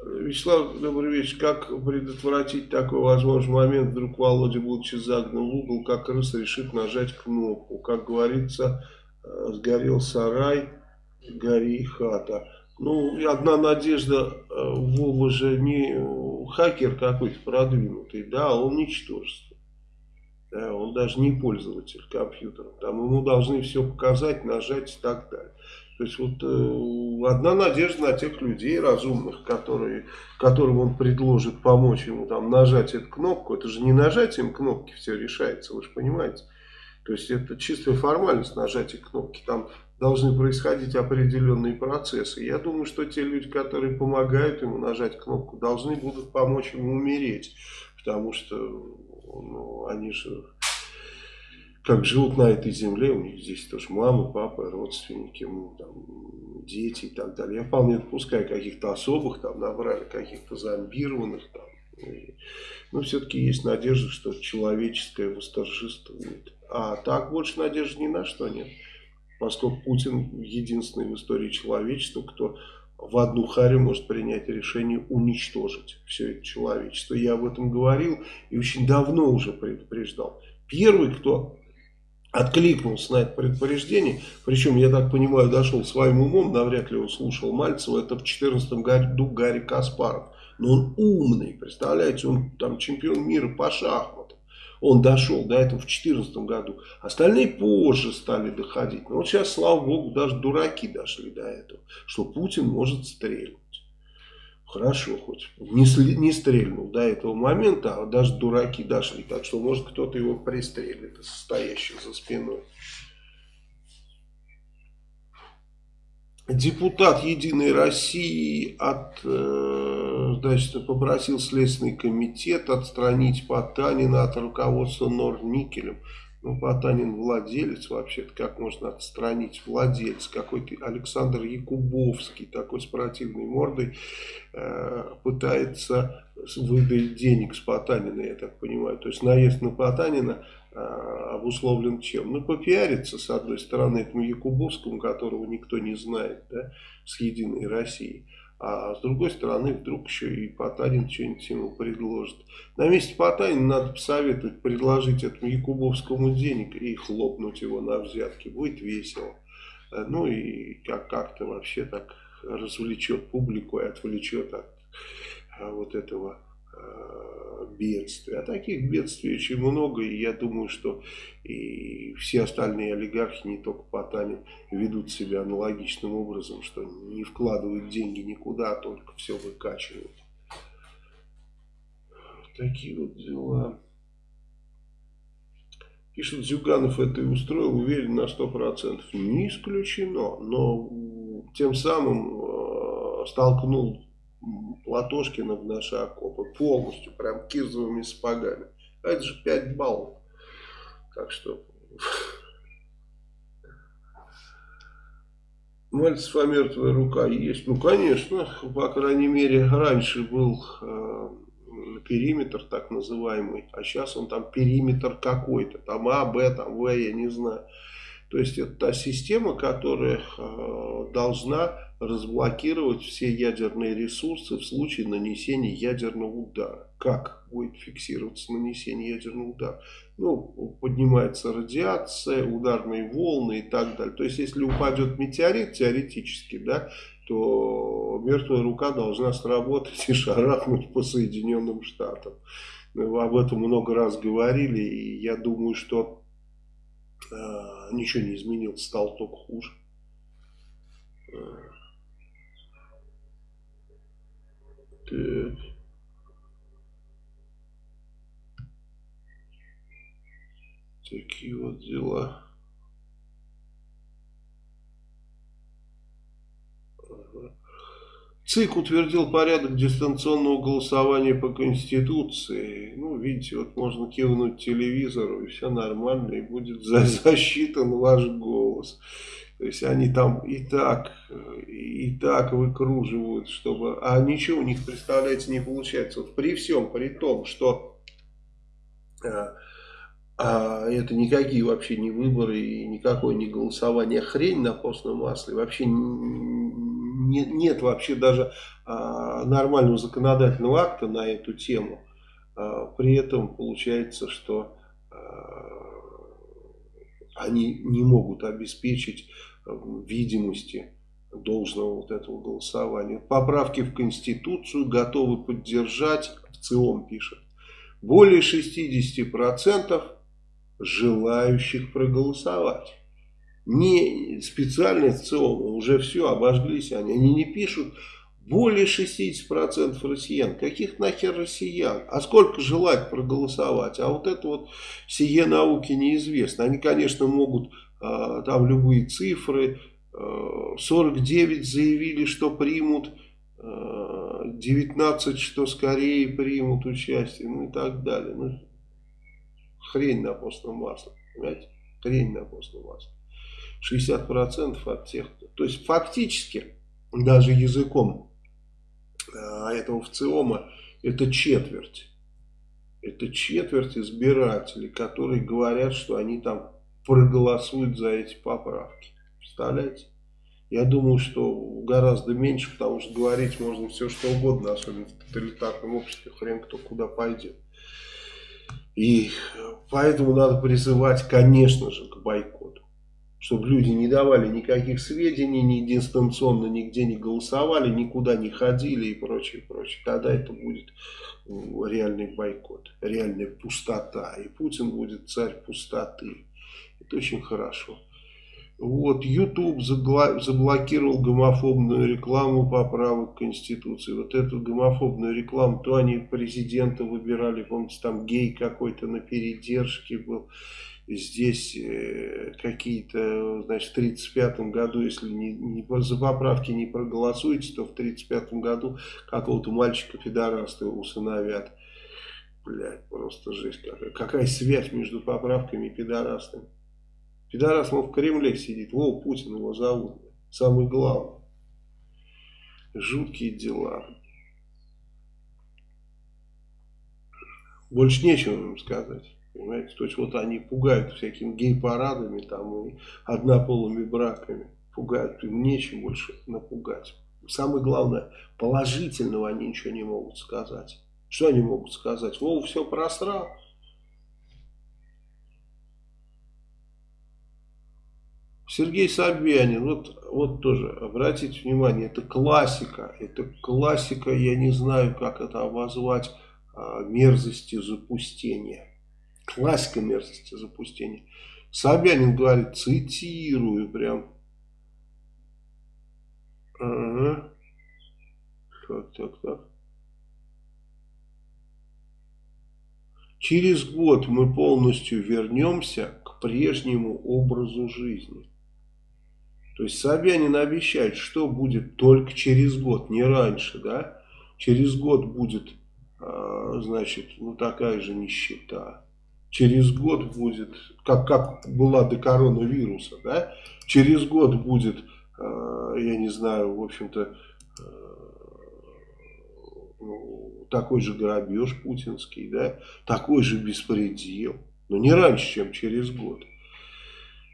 Speaker 1: Вячеслав, добрый вечер. Как предотвратить такой возможный момент? Вдруг Володя, будучи загнан в угол, как крыс решит нажать кнопку. Как говорится, э, сгорел сарай, гори хата. Ну, одна надежда, э, Вова же не хакер какой-то продвинутый, да, он ничтожество. Да, он даже не пользователь компьютера. Там ему должны все показать, нажать и так далее. То есть вот э, одна надежда на тех людей разумных, которые, которым он предложит помочь ему там нажать эту кнопку. Это же не нажатием кнопки все решается, вы же понимаете. То есть это чистая формальность нажатия кнопки. Там должны происходить определенные процессы. Я думаю, что те люди, которые помогают ему нажать кнопку, должны будут помочь ему умереть. Потому что ну, они же как живут на этой земле, у них здесь тоже мамы, папы, родственники, ну, там, дети и так далее. Я вполне допускаю каких-то особых, там набрали каких-то зомбированных, там, и, но все-таки есть надежда, что человеческое восторжествует. А так больше надежды ни на что нет. Поскольку Путин единственный в истории человечества, кто в одну харю может принять решение уничтожить все это человечество. Я об этом говорил и очень давно уже предупреждал. Первый, кто откликнулся на это предупреждение, причем, я так понимаю, дошел своим умом, навряд ли он слушал Мальцева, это в 2014 году Гарри Каспаров. Но он умный, представляете, он там чемпион мира по шахматам. Он дошел до этого в 2014 году. Остальные позже стали доходить. Но вот сейчас, слава богу, даже дураки дошли до этого, что Путин может стрелять. Хорошо, хоть не, не стрельнул до этого момента, а даже дураки дошли. Так что, может, кто-то его пристрелит, стоящий за спиной. Депутат Единой России от, э, значит, попросил Следственный комитет отстранить Потанина от руководства Норникелем. Ну, Потанин владелец вообще-то, как можно отстранить владельца? Какой-то Александр Якубовский, такой с противной мордой, э, пытается выдать денег с Потанина, я так понимаю. То есть наезд на Потанина э, обусловлен чем? Ну, попиариться, с одной стороны, этому Якубовскому, которого никто не знает, да, с Единой Россией. А с другой стороны, вдруг еще и Потанин что-нибудь ему предложит. На месте Потанина надо посоветовать предложить этому Якубовскому денег и хлопнуть его на взятки. Будет весело. э, ну и как- как-то вообще так развлечет публику и отвлечет от э, вот этого э, бедствия. А таких бедствий очень много, и я думаю, что и все остальные олигархи, не только Потанин, ведут себя аналогичным образом, что не вкладывают деньги никуда, а только все выкачивают. Такие вот дела. Пишет Зюганов это и устроил, уверен на 100%. Не исключено, но тем самым э, столкнул Платошкина в наши окопы полностью, прям кирзовыми сапогами. А это же 5 баллов. Так что... Мальцев, а мертвая рука есть? Ну, конечно, по крайней мере, раньше был э, периметр так называемый, а сейчас он там периметр какой-то, там А, Б, там В, я не знаю. То есть это та система, которая э, должна разблокировать все ядерные ресурсы в случае нанесения ядерного удара. Как будет фиксироваться нанесение ядерного удара? Ну, поднимается радиация, ударные волны и так далее. То есть, если упадет метеорит, теоретически, да, то мертвая рука должна сработать и шарахнуть по Соединенным Штатам. Мы об этом много раз говорили, и я думаю, что э, ничего не изменилось, стало только хуже. Э, Так. Такие вот дела. ЦИК утвердил порядок дистанционного голосования по Конституции. Ну, видите, вот можно кивнуть телевизору, и все нормально, и будет за- засчитан ваш голос. То есть они там и так, э, и так выкруживают, чтобы... А ничего у них, представляете, не получается. Вот при всем, при том, что э, а это никакие вообще не выборы и никакое не голосование, хрень на постном масле. Вообще не- нет вообще даже а, нормального законодательного акта на эту тему. А, при этом получается, что а, они не могут обеспечить э, видимости должного вот этого голосования. Поправки в Конституцию готовы поддержать, в ЦИОМ пишет, более 60% желающих проголосовать. Не специально в ЦИОМ, уже все, обожглись они. Они не пишут более 60% россиян. Каких нахер россиян? А сколько желать проголосовать? А вот это вот сие науки неизвестно. Они, конечно, могут а, там любые цифры. А, 49 заявили, что примут. а, 19, что скорее примут участие. Ну и так далее. Ну, хрень на постном масле. Понимаете? Хрень на постном масле. 60% от тех, кто... То есть фактически, даже языком а, этого ВЦИОМа, это четверть. Это четверть избирателей, которые говорят, что они там проголосуют за эти поправки. Представляете? Я думаю, что гораздо меньше, потому что говорить можно все что угодно, особенно в тоталитарном обществе, хрен кто куда пойдет. И поэтому надо призывать, конечно же, к бойкоту. Чтобы люди не давали никаких сведений, ни дистанционно нигде не голосовали, никуда не ходили и прочее, прочее. Тогда это будет м, реальный бойкот, реальная пустота. И Путин будет царь пустоты. Это очень хорошо. Вот, YouTube заблокировал гомофобную рекламу поправок к Конституции. Вот эту гомофобную рекламу, то они президента выбирали, помните, там гей какой-то на передержке был. Здесь э, какие-то, значит, в 1935 году, если не, не за поправки не проголосуете, то в 1935 году какого-то мальчика-пидораста усыновят. Блядь, просто жесть какая. Какая связь между поправками и пидорастами? Пидорас, он в Кремле сидит. Во, Путин его зовут. Самый главный. Жуткие дела. Больше нечего им сказать. Понимаете? То есть вот они пугают всякими гей-парадами там и однополыми браками. Пугают. Им нечем больше напугать. Самое главное, положительного они ничего не могут сказать. Что они могут сказать? Вова все просрал. Сергей Собянин, вот, вот тоже, обратите внимание, это классика, это классика, я не знаю, как это обозвать, а, мерзости запустения. Классика мерзости запустения. Собянин говорит, цитирую прям. Ага. Так, так, так. Через год мы полностью вернемся к прежнему образу жизни. То есть Собянин обещает, что будет только через год, не раньше, да? Через год будет, э, значит, ну такая же нищета. Через год будет, как, как была до коронавируса, да? Через год будет, э, я не знаю, в общем-то, э, ну, такой же грабеж путинский, да? Такой же беспредел. Но не раньше, чем через год.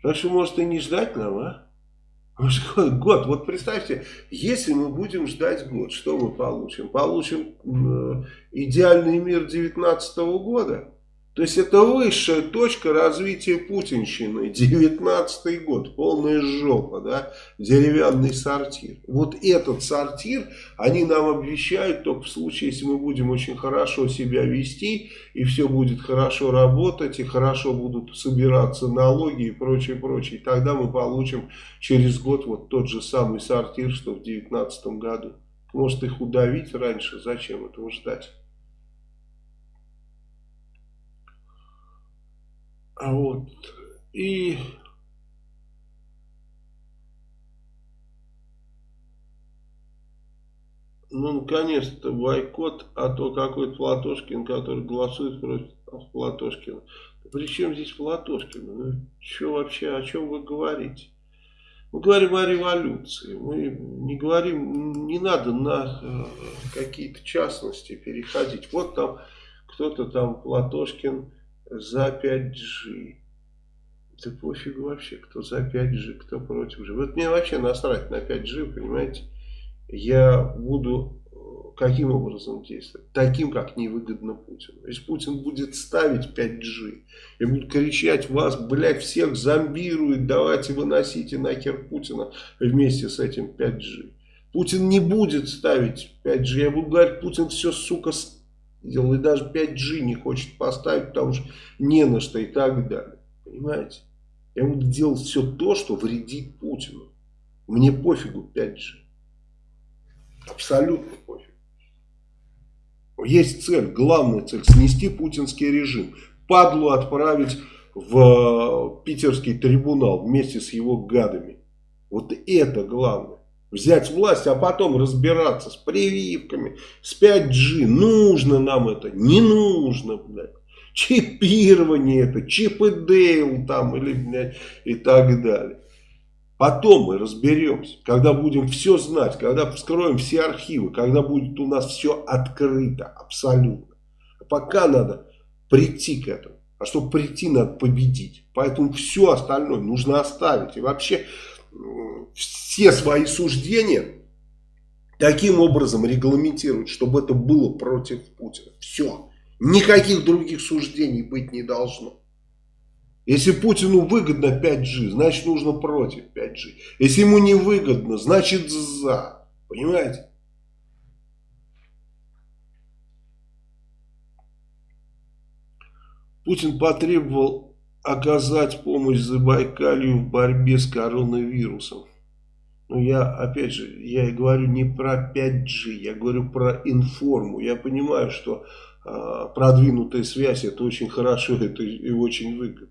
Speaker 1: Так что, может, и не ждать нам, а? Год. Вот представьте, если мы будем ждать год, что мы получим? Получим э, идеальный мир 19 года? То есть это высшая точка развития путинщины. 19 год, полная жопа, да, деревянный сортир. Вот этот сортир они нам обещают только в случае, если мы будем очень хорошо себя вести, и все будет хорошо работать, и хорошо будут собираться налоги и прочее, прочее. тогда мы получим через год вот тот же самый сортир, что в 19 году. Может их удавить раньше, зачем этого ждать? А вот. И ну, наконец-то бойкот, а то какой-то Платошкин, который голосует против Платошкина. При чем здесь Платошкин? Ну, что вообще, о чем вы говорите? Мы говорим о революции, мы не говорим, не надо на э, какие-то частности переходить. Вот там кто-то там, Платошкин, за 5G. Да пофигу вообще, кто за 5G, кто против G. Вот мне вообще насрать на 5G, понимаете. Я буду э, каким образом действовать? Таким, как невыгодно Путину. Если Путин будет ставить 5G и будет кричать, вас, блядь, всех зомбирует, давайте выносите нахер Путина вместе с этим 5G. Путин не будет ставить 5G. Я буду говорить, Путин все, сука, делал, и даже 5G не хочет поставить, потому что не на что и так далее. Понимаете? Я буду делать все то, что вредит Путину. Мне пофигу 5G. Абсолютно пофиг. Есть цель, главная цель, снести путинский режим. Падлу отправить в питерский трибунал вместе с его гадами. Вот это главное взять власть, а потом разбираться с прививками, с 5G. Нужно нам это, не нужно, блядь. Чипирование это, чип и Дейл там, или, блядь, и так далее. Потом мы разберемся, когда будем все знать, когда вскроем все архивы, когда будет у нас все открыто, абсолютно. А пока надо прийти к этому. А чтобы прийти, надо победить. Поэтому все остальное нужно оставить. И вообще все свои суждения таким образом регламентировать, чтобы это было против Путина. Все. Никаких других суждений быть не должно. Если Путину выгодно 5G, значит нужно против 5G. Если ему не выгодно, значит за. Понимаете? Путин потребовал оказать помощь Забайкалью в борьбе с коронавирусом. Но я, опять же, я и говорю не про 5G, я говорю про информу. Я понимаю, что э, продвинутая связь это очень хорошо это и очень выгодно.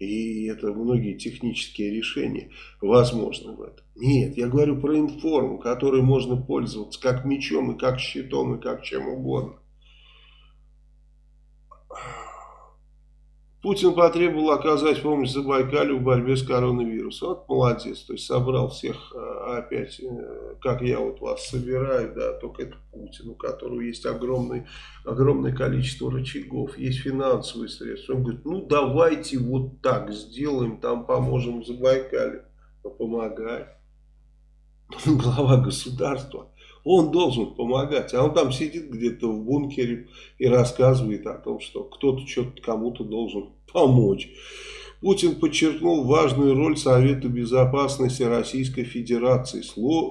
Speaker 1: И это многие технические решения возможны в этом. Нет, я говорю про информу, которой можно пользоваться как мечом, и как щитом, и как чем угодно. Путин потребовал оказать помощь Забайкалю в борьбе с коронавирусом. Вот молодец, то есть собрал всех э, опять, э, как я вот вас собираю, да, только это Путин, у которого есть огромный, огромное количество рычагов, есть финансовые средства. Он говорит, ну давайте вот так сделаем, там поможем Забайкалю. Но помогай. Глава государства. Он должен помогать, а он там сидит где-то в бункере и рассказывает о том, что кто-то что-то кому-то должен помочь. Путин подчеркнул важную роль Совета Безопасности Российской Федерации,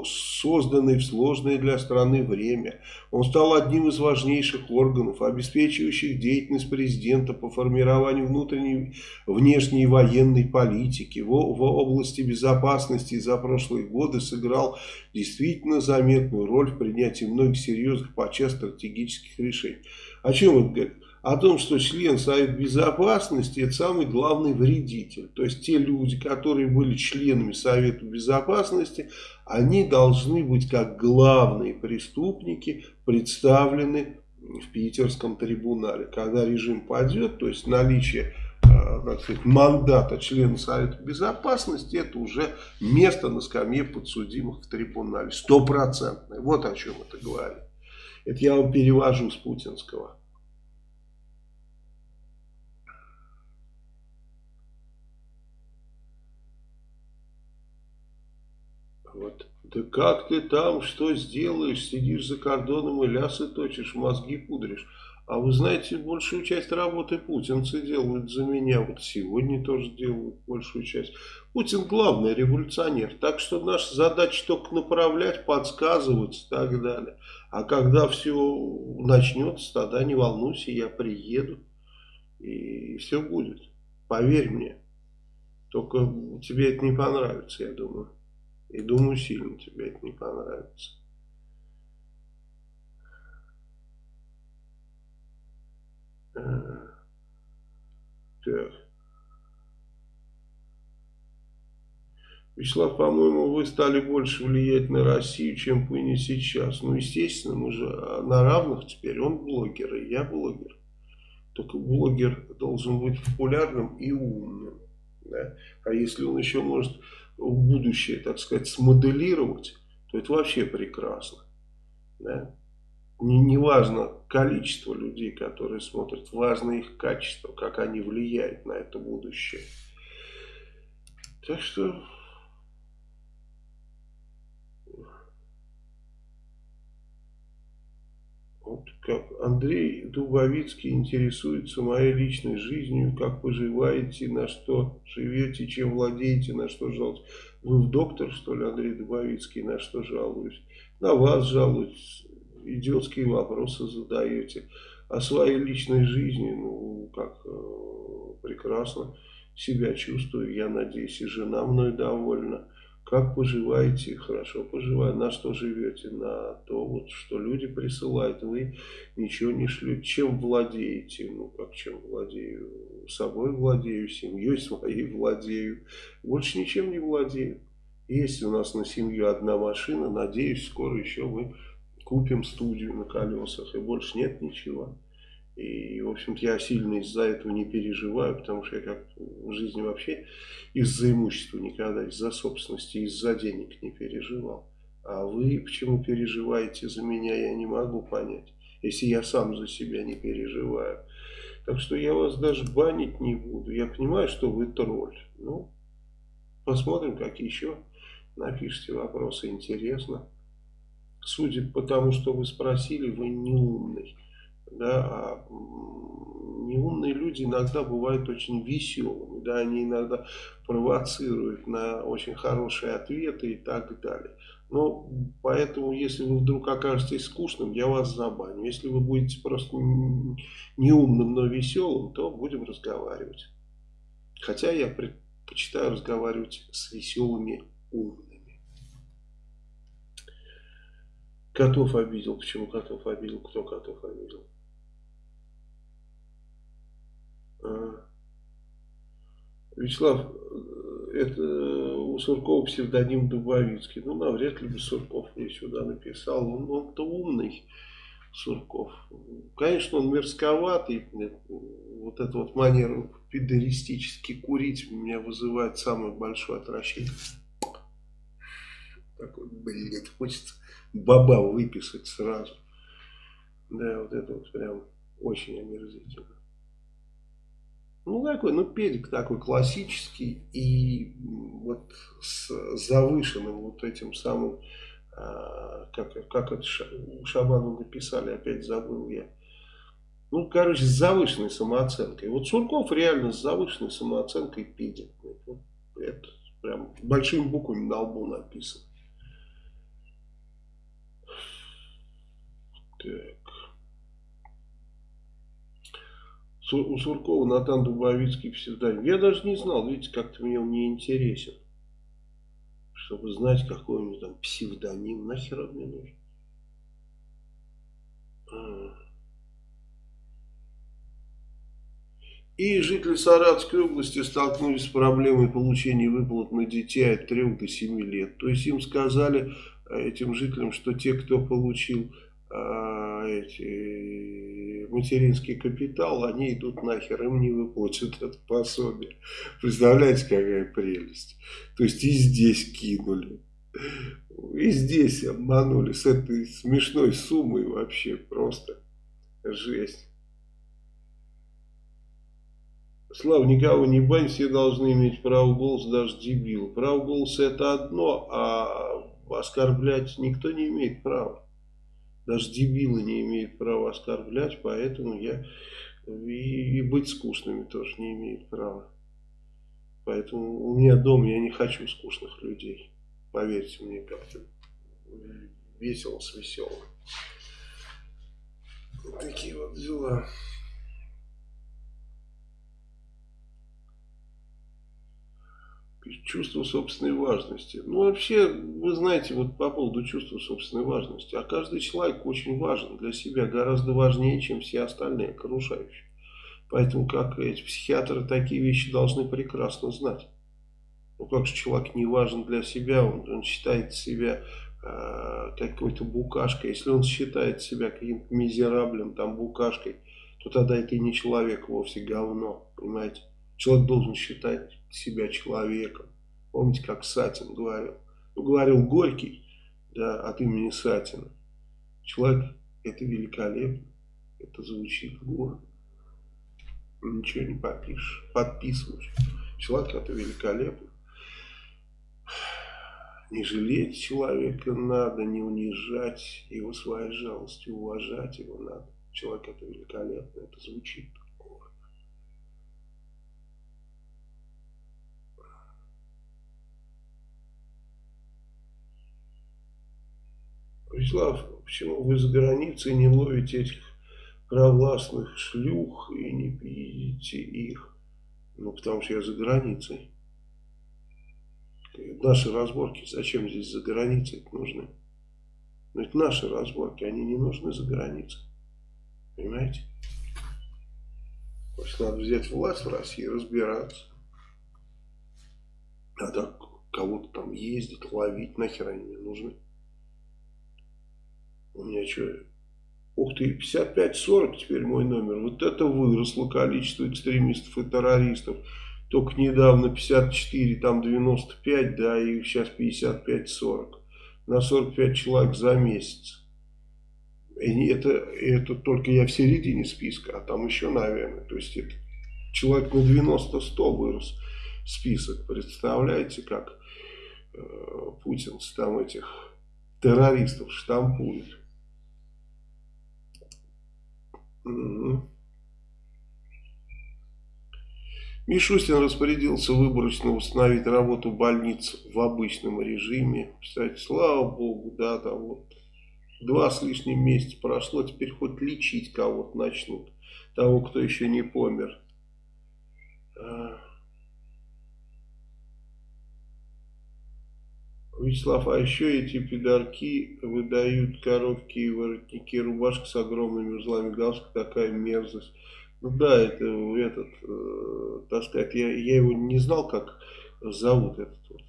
Speaker 1: созданной в сложное для страны время. Он стал одним из важнейших органов, обеспечивающих деятельность президента по формированию внутренней, внешней военной политики. В, в области безопасности за прошлые годы сыграл действительно заметную роль в принятии многих серьезных по стратегических решений. О чем это говорит? О том, что член Совета Безопасности это самый главный вредитель. То есть те люди, которые были членами Совета Безопасности, они должны быть как главные преступники представлены в питерском трибунале. Когда режим падет, то есть наличие так э, сказать, мандата члена Совета Безопасности, это уже место на скамье подсудимых в трибунале. Стопроцентное. Вот о чем это говорит. Это я вам перевожу с путинского. Вот. Да как ты там, что сделаешь, сидишь за кордоном и лясы точишь, мозги пудришь. А вы знаете, большую часть работы путинцы делают за меня. Вот сегодня тоже делают большую часть. Путин главный революционер. Так что наша задача только направлять, подсказывать и так далее. А когда все начнется, тогда не волнуйся, я приеду. И все будет. Поверь мне. Только тебе это не понравится, я думаю. И думаю, сильно тебе это не понравится. А, так. Вячеслав, по-моему, вы стали больше влиять на Россию, чем Пыни сейчас. Ну, естественно, мы же на равных теперь. Он блогер, и я блогер. Только блогер должен быть популярным и умным. Да? А если он еще может будущее, так сказать, смоделировать, то это вообще прекрасно. Да? Не, не важно количество людей, которые смотрят, важно их качество, как они влияют на это будущее. Так что Вот как Андрей Дубовицкий интересуется моей личной жизнью, как поживаете, на что живете, чем владеете, на что жалуетесь. Вы в доктор, что ли, Андрей Дубовицкий, на что жалуюсь? На вас жалуюсь, идиотские вопросы задаете. О своей личной жизни, ну, как э, прекрасно себя чувствую, я надеюсь, и жена мной довольна. Как поживаете? Хорошо поживаю. На что живете? На то, вот, что люди присылают. Вы ничего не шлете. Чем владеете? Ну, как чем владею? Собой владею, семьей своей владею. Больше ничем не владею. Есть у нас на семью одна машина. Надеюсь, скоро еще мы купим студию на колесах. И больше нет ничего. И, в общем-то, я сильно из-за этого не переживаю, потому что я как в жизни вообще из-за имущества никогда, из-за собственности, из-за денег не переживал. А вы почему переживаете за меня, я не могу понять, если я сам за себя не переживаю. Так что я вас даже банить не буду. Я понимаю, что вы тролль. Ну, посмотрим, как еще напишите вопросы. Интересно. Судя по тому, что вы спросили, вы не умный да, а неумные люди иногда бывают очень веселыми, да, они иногда провоцируют на очень хорошие ответы и так далее. Но поэтому, если вы вдруг окажетесь скучным, я вас забаню. Если вы будете просто неумным, но веселым, то будем разговаривать. Хотя я предпочитаю разговаривать с веселыми умными. Котов обидел. Почему котов обидел? Кто котов обидел? А. Вячеслав, это у Суркова псевдоним Дубовицкий. Ну, навряд ли бы Сурков мне сюда написал. Он, он-то умный, Сурков. Конечно, он мерзковатый. Вот эта вот манера педеристически курить меня вызывает самое большое отвращение. Такой, блядь, хочется баба выписать сразу. Да, вот это вот прям очень омерзительно. Ну, такой, ну, педик такой классический и вот с завышенным вот этим самым, а, как, как это у Шабана написали, опять забыл я, Ну, короче, с завышенной самооценкой. Вот Сурков реально с завышенной самооценкой пидит. Это прям большими буквами на лбу написано. Так. У Суркова Натан Дубовицкий псевдоним. Я даже не знал, видите, как-то мне он не интересен. Чтобы знать, какой у него там псевдоним. Нахер он мне нужен? А. И жители Саратовской области столкнулись с проблемой получения выплат на детей от 3 до 7 лет. То есть им сказали, э, этим жителям, что те, кто получил эти, материнский капитал, они идут нахер, им не выплатят это пособие. Представляете, какая прелесть. То есть и здесь кинули. И здесь обманули с этой смешной суммой вообще просто жесть. Слава, никого не бань, все должны иметь право голоса, даже дебил. Право голоса это одно, а оскорблять никто не имеет права. Даже дебилы не имеют права оскорблять, поэтому я и, и быть скучными тоже не имеют права. Поэтому у меня дома я не хочу скучных людей. Поверьте мне, как-то весело с веселым. Такие вот дела. Чувство собственной важности. Ну, вообще, вы знаете, вот по поводу чувства собственной важности, а каждый человек очень важен для себя, гораздо важнее, чем все остальные окружающие. Поэтому, как эти психиатры, такие вещи должны прекрасно знать. Ну, как же человек не важен для себя, он, он считает себя э, какой-то букашкой. Если он считает себя каким-то мизераблем, там, букашкой, то тогда это и не человек вовсе, говно, понимаете. Человек должен считать себя человеком. Помните, как Сатин говорил? Ну, говорил Горький да, от имени Сатина. Человек это великолепно. Это звучит гордо. Ничего не попишешь. Подписываешь. Человек это великолепно. Не жалеть человека надо, не унижать его своей жалостью, уважать его надо. Человек это великолепно, это звучит. Вячеслав, почему вы за границей не ловите этих провластных шлюх и не видите их? Ну, потому что я за границей. Наши разборки зачем здесь за границей нужны? Но это наши разборки, они не нужны за границей. Понимаете? То есть надо взять власть в России и разбираться. А так кого-то там ездить, ловить, нахер они не нужны. У меня что? Ух ты, 55-40 теперь мой номер. Вот это выросло количество экстремистов и террористов. Только недавно 54, там 95, да, и сейчас 55-40. На 45 человек за месяц. И это, это только я в середине списка, а там еще, наверное, то есть это человек на 90-100 вырос список. Представляете, как э, Путин там этих террористов штампует. Мишустин распорядился выборочно установить работу больниц в обычном режиме. Кстати, слава богу, да, там вот два с лишним месяца прошло, теперь хоть лечить кого-то начнут, того, кто еще не помер. Вячеслав, а еще эти пидорки выдают короткие воротники, рубашка с огромными узлами галстука, такая мерзость. Ну да, это этот, э, так сказать, я, я его не знал, как зовут этот вот.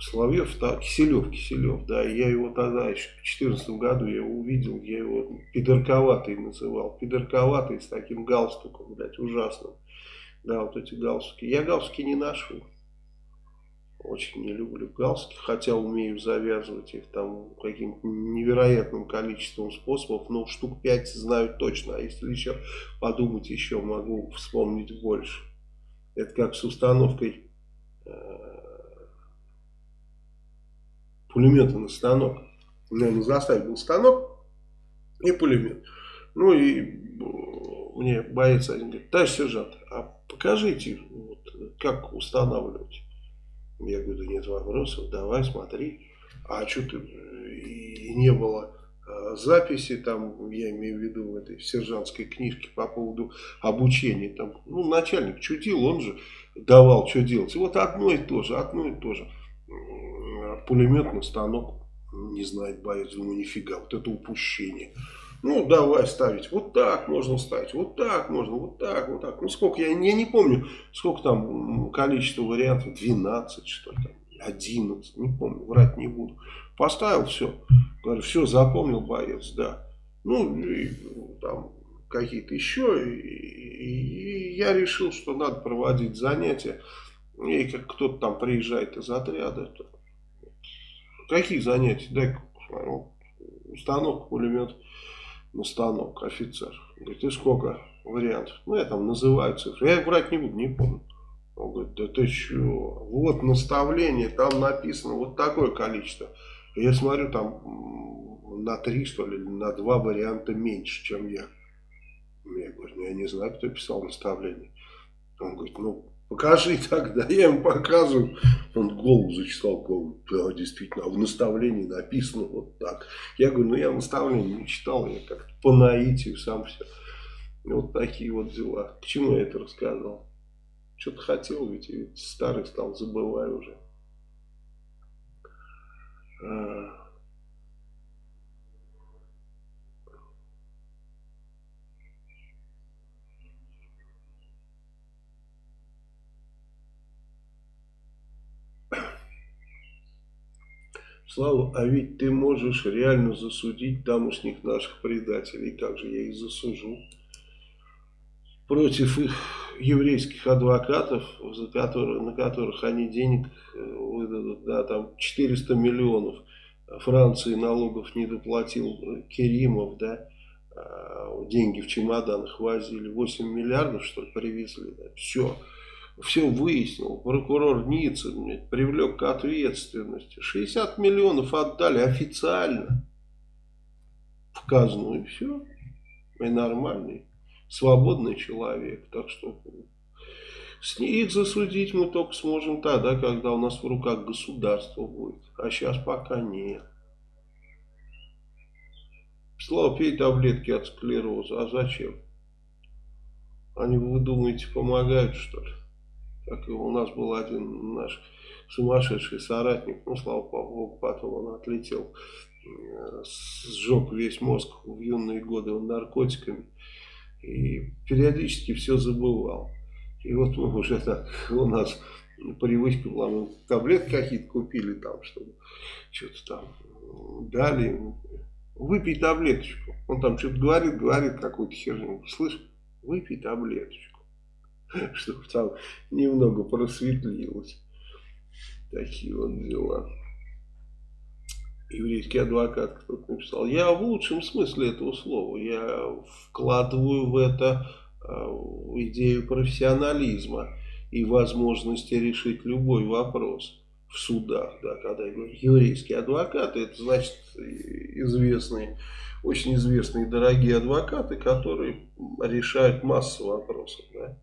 Speaker 1: Соловьев, да, Киселев, Киселев, да, я его тогда еще в 2014 году я увидел, я его пидорковатый называл, пидорковатый с таким галстуком, блядь, ужасным, да, вот эти галстуки, я галстуки не ношу, очень не люблю галстуки, хотя умею завязывать их там каким-то невероятным количеством способов, но штук 5 знаю точно, а если еще подумать, еще могу вспомнить больше. Это как с установкой э, пулемета на станок. У меня на заставе был станок, и пулемет. Ну и э, мне боец один говорит, товарищ сержант, а покажите, вот, как устанавливать. Я говорю, да нет вопросов, давай, смотри. А что ты, и не было э, записи, там, я имею в виду в этой сержантской книжке по поводу обучения. Там, ну, начальник чудил, он же давал, что делать. И вот одно и то же, одно и то же. Пулеметный станок не знает боец, думаю, нифига, вот это упущение. Ну, давай ставить. Вот так можно ставить. Вот так можно. Вот так, вот так. Ну, сколько, я, я не помню, сколько там количество вариантов. 12, что ли, там, 11. Не помню, врать не буду. Поставил все. Говорю, все, запомнил боец, да. Ну, и, там какие-то еще. И, и, и я решил, что надо проводить занятия. И как кто-то там приезжает из отряда. То, какие занятия? Дай-ка посмотрю. Установка, пулемет на станок офицер. Говорит, и сколько вариантов? Ну, я там называю цифры. Я брать не буду, не помню. Он говорит, да ты что? Вот наставление, там написано вот такое количество. Я смотрю, там на три, что ли, на два варианта меньше, чем я. Я говорю, ну, я не знаю, кто писал наставление. Он говорит, ну, покажи тогда. Я ему показываю. Он голову зачесал, голову. Да, действительно, а в наставлении написано вот так. Я говорю, ну, я наставление не читал, я как-то по наитию сам все. Вот такие вот дела. К чему я это рассказал? Что-то хотел, ведь, ведь старый стал, забываю уже. Слава, а ведь ты можешь реально засудить тамошних наших предателей. Как же я их засужу? Против их еврейских адвокатов, за которые, на которых они денег э, выдадут, да, там 400 миллионов Франции налогов не доплатил Керимов, да, а, деньги в чемоданах возили, 8 миллиардов, что ли, привезли, да, все все выяснил, прокурор Ниццы привлек к ответственности. 60 миллионов отдали официально в казну и все. И нормальный, свободный человек. Так что их засудить мы только сможем тогда, когда у нас в руках государство будет. А сейчас пока нет. Слава, пей таблетки от склероза. А зачем? Они, вы думаете, помогают, что ли? Как у нас был один наш сумасшедший соратник, ну, слава богу, потом он отлетел, э, сжег весь мозг в юные годы наркотиками, и периодически все забывал. И вот мы уже так, у нас привычка была, мы таблетки какие-то купили там, чтобы что-то там дали, выпей таблеточку. Он там что-то говорит, говорит какую-то херню, слышь, выпей таблеточку. чтобы там немного просветлилось. Такие вот дела. Еврейский адвокат кто-то написал. Я в лучшем смысле этого слова. Я вкладываю в это э, идею профессионализма и возможности решить любой вопрос в судах. Да, когда я говорю еврейские адвокаты, это значит известные, очень известные дорогие адвокаты, которые решают массу вопросов. Да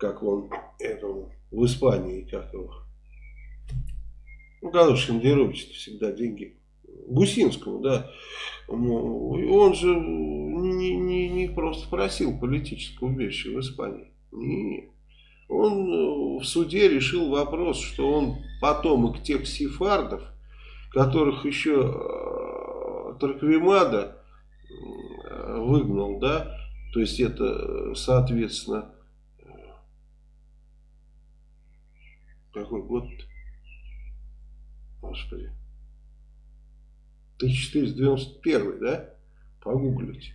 Speaker 1: как он этому в Испании, как его. Ну, когда Шендерович всегда деньги. Гусинскому, да. Он же не, не, не просто просил политическое убежище в Испании. Нет. Он э, в суде решил вопрос, что он потомок тех сефардов, которых еще э, Тарквимада э, выгнал, да, то есть это, соответственно, Какой год? Господи. 1491, да? Погуглите.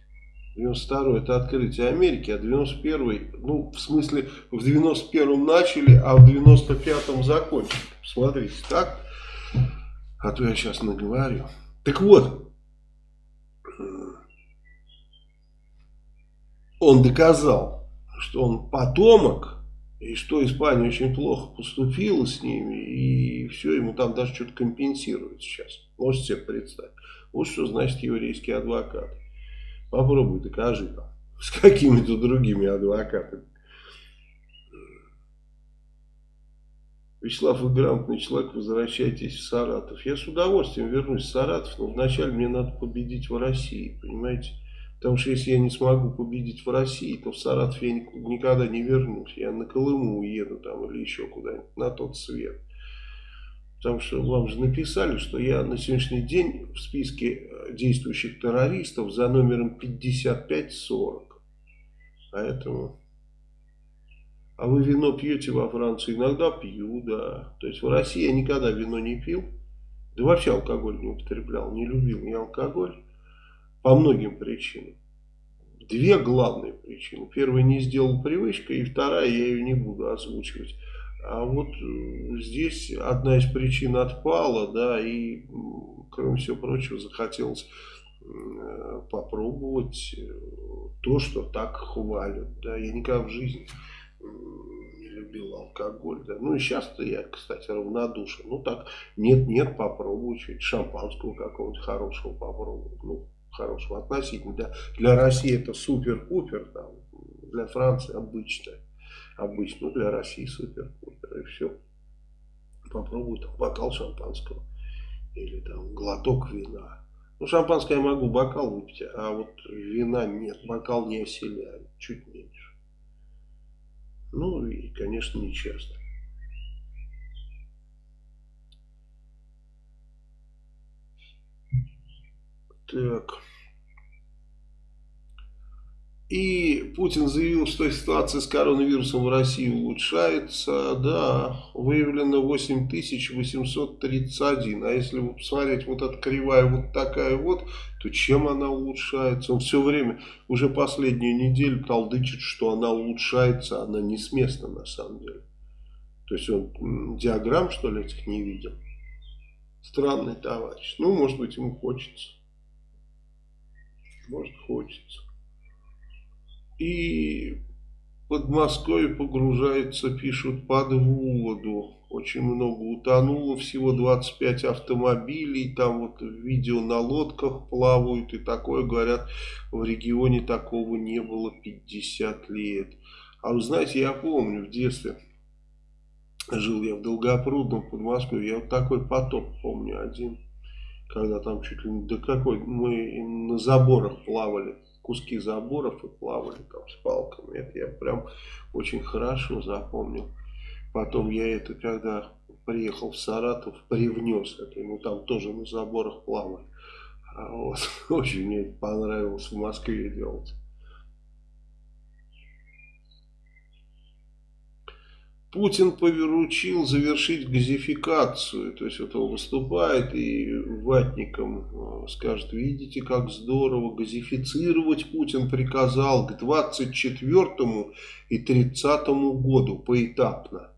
Speaker 1: 92 это открытие Америки, а 91 ну, в смысле, в 91-м начали, а в 95-м закончили. Смотрите, так? А то я сейчас наговорю. Так вот, он доказал, что он потомок и что Испания очень плохо поступила с ними, и все, ему там даже что-то компенсируют сейчас. Можете себе представить. Вот что значит еврейский адвокат. Попробуй докажи там, с какими-то другими адвокатами. Вячеслав, вы грамотный человек, возвращайтесь в Саратов. Я с удовольствием вернусь в Саратов, но вначале мне надо победить в России, понимаете? Потому что если я не смогу победить в России, то в Саратов я никогда не вернусь. Я на Колыму уеду там или еще куда-нибудь, на тот свет. Потому что вам же написали, что я на сегодняшний день в списке действующих террористов за номером 5540. Поэтому... А вы вино пьете во Франции? Иногда пью, да. То есть в России я никогда вино не пил. Да вообще алкоголь не употреблял, не любил ни алкоголь. По многим причинам. Две главные причины. Первая не сделал привычкой, и вторая я ее не буду озвучивать. А вот э, здесь одна из причин отпала, да, и, кроме всего прочего, захотелось э, попробовать э, то, что так хвалят. Да, я никогда в жизни не любил алкоголь. Да. Ну и сейчас-то я, кстати, равнодушен. Ну так, нет-нет, попробую чуть шампанского какого-нибудь хорошего попробую. Ну, хорошего относительно. Для, для России это супер-пупер, для Франции обычно. Обычно для России супер-пупер. И все. Попробую там бокал шампанского. Или там глоток вина. Ну, шампанское я могу бокал выпить, а вот вина нет. Бокал не оселяет, чуть меньше. Ну и, конечно, не Так. И Путин заявил, что ситуация с коронавирусом в России улучшается. Да, выявлено 8831. А если посмотреть, вот эта кривая вот такая вот, то чем она улучшается? Он все время, уже последнюю неделю толдычит, что она улучшается. Она не с места на самом деле. То есть он диаграмм, что ли, этих не видел. Странный товарищ. Ну, может быть, ему хочется. Может, хочется. И под Москвой погружается, пишут, под воду. Очень много утонуло, всего 25 автомобилей, там вот видео на лодках плавают и такое, говорят, в регионе такого не было 50 лет. А вы знаете, я помню в детстве, жил я в Долгопрудном Подмосковье, я вот такой потоп помню один, когда там чуть ли не до какой, мы на заборах плавали куски заборов и плавали там с палками. Это я прям очень хорошо запомнил. Потом я это, когда приехал в Саратов, привнес это. Ему там тоже на заборах плавали. А вот, очень мне это понравилось в Москве делать. Путин поручил завершить газификацию. То есть вот он выступает и ватникам э, скажет, видите, как здорово газифицировать Путин приказал к 24 и 30 году поэтапно.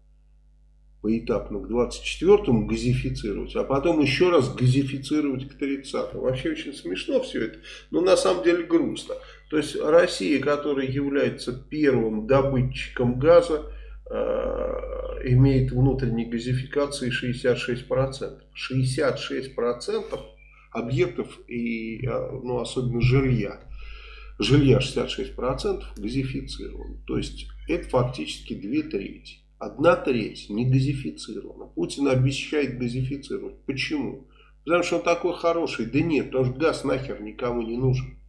Speaker 1: Поэтапно к 24 газифицировать, а потом еще раз газифицировать к 30 Вообще очень смешно все это, но на самом деле грустно. То есть Россия, которая является первым добытчиком газа, имеет внутренней газификации 66%. 66% объектов и э, ну, особенно жилья. Жилья 66% газифицировано. То есть это фактически две трети. Одна треть не газифицирована. Путин обещает газифицировать. Почему? Потому что он такой хороший. Да нет, потому что газ нахер никому не нужен.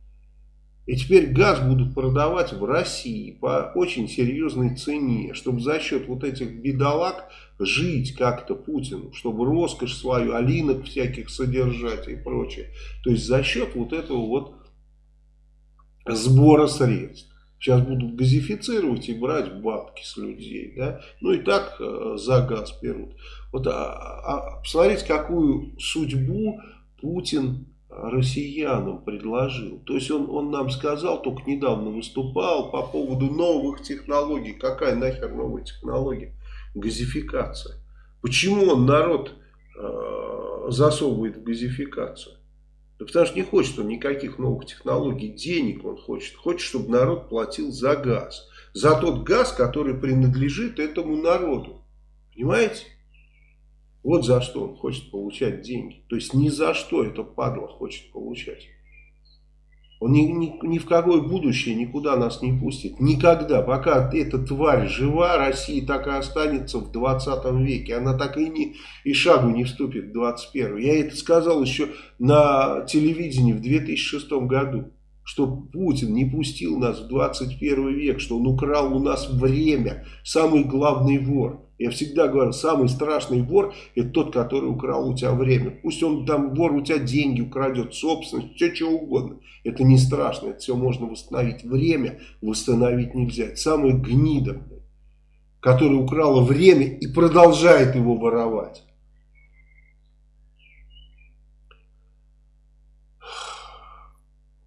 Speaker 1: И теперь газ будут продавать в России по очень серьезной цене, чтобы за счет вот этих бедолаг жить как-то Путину, чтобы роскошь свою, алинок всяких содержать и прочее. То есть за счет вот этого вот сбора средств. Сейчас будут газифицировать и брать бабки с людей. Да? Ну и так э, за газ берут. Вот, а, а, посмотрите, какую судьбу Путин россиянам предложил. То есть он, он нам сказал, только недавно выступал по поводу новых технологий. Какая нахер новая технология? Газификация. Почему он народ э, засовывает в газификацию? Да потому что не хочет он никаких новых технологий, денег он хочет. Хочет, чтобы народ платил за газ. За тот газ, который принадлежит этому народу. Понимаете? Вот за что он хочет получать деньги. То есть ни за что это падла хочет получать. Он ни, ни, ни в какое будущее никуда нас не пустит. Никогда. Пока эта тварь жива, Россия так и останется в 20 веке. Она так и, не, и шагу не вступит в 21. Я это сказал еще на телевидении в 2006 году. Что Путин не пустил нас в 21 век, что он украл у нас время. Самый главный вор. Я всегда говорю, самый страшный вор это тот, который украл у тебя время. Пусть он там вор у тебя деньги украдет, собственность, все что угодно. Это не страшно, это все можно восстановить. Время восстановить нельзя. Это самый гнида, который украла время и продолжает его воровать.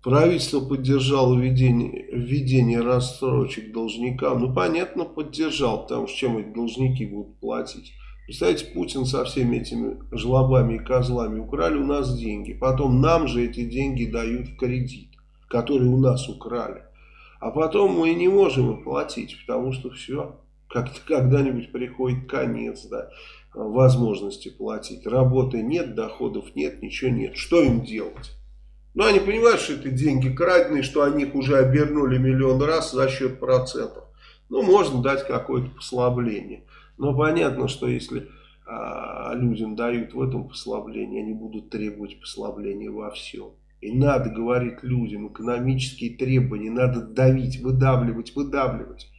Speaker 1: Правительство поддержало введение, введение рассрочек должникам. Ну, понятно, поддержал, потому что чем эти должники будут платить. Представляете, Путин со всеми этими жлобами и козлами украли у нас деньги. Потом нам же эти деньги дают в кредит, который у нас украли. А потом мы не можем им платить, потому что все, как-то когда-нибудь приходит конец, да, возможности платить. Работы нет, доходов нет, ничего нет. Что им делать? Но они понимают, что это деньги краденые, что они их уже обернули миллион раз за счет процентов. Ну, можно дать какое-то послабление. Но понятно, что если а, людям дают в этом послабление, они будут требовать послабления во всем. И надо говорить людям экономические требования, надо давить, выдавливать, выдавливать.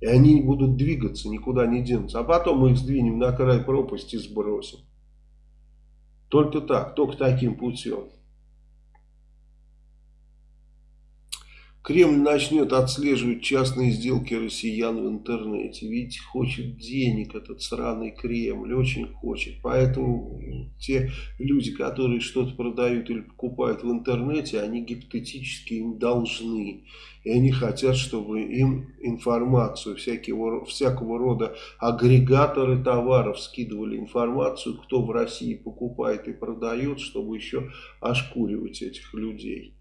Speaker 1: И они будут двигаться, никуда не денутся. А потом мы их сдвинем на край пропасти и сбросим. Только так, только таким путем. Кремль начнет отслеживать частные сделки россиян в интернете. Видите, хочет денег этот сраный Кремль, очень хочет. Поэтому те люди, которые что-то продают или покупают в интернете, они гипотетически им должны. И они хотят, чтобы им информацию, всякого, всякого рода агрегаторы товаров скидывали информацию, кто в России покупает и продает, чтобы еще ошкуривать этих людей.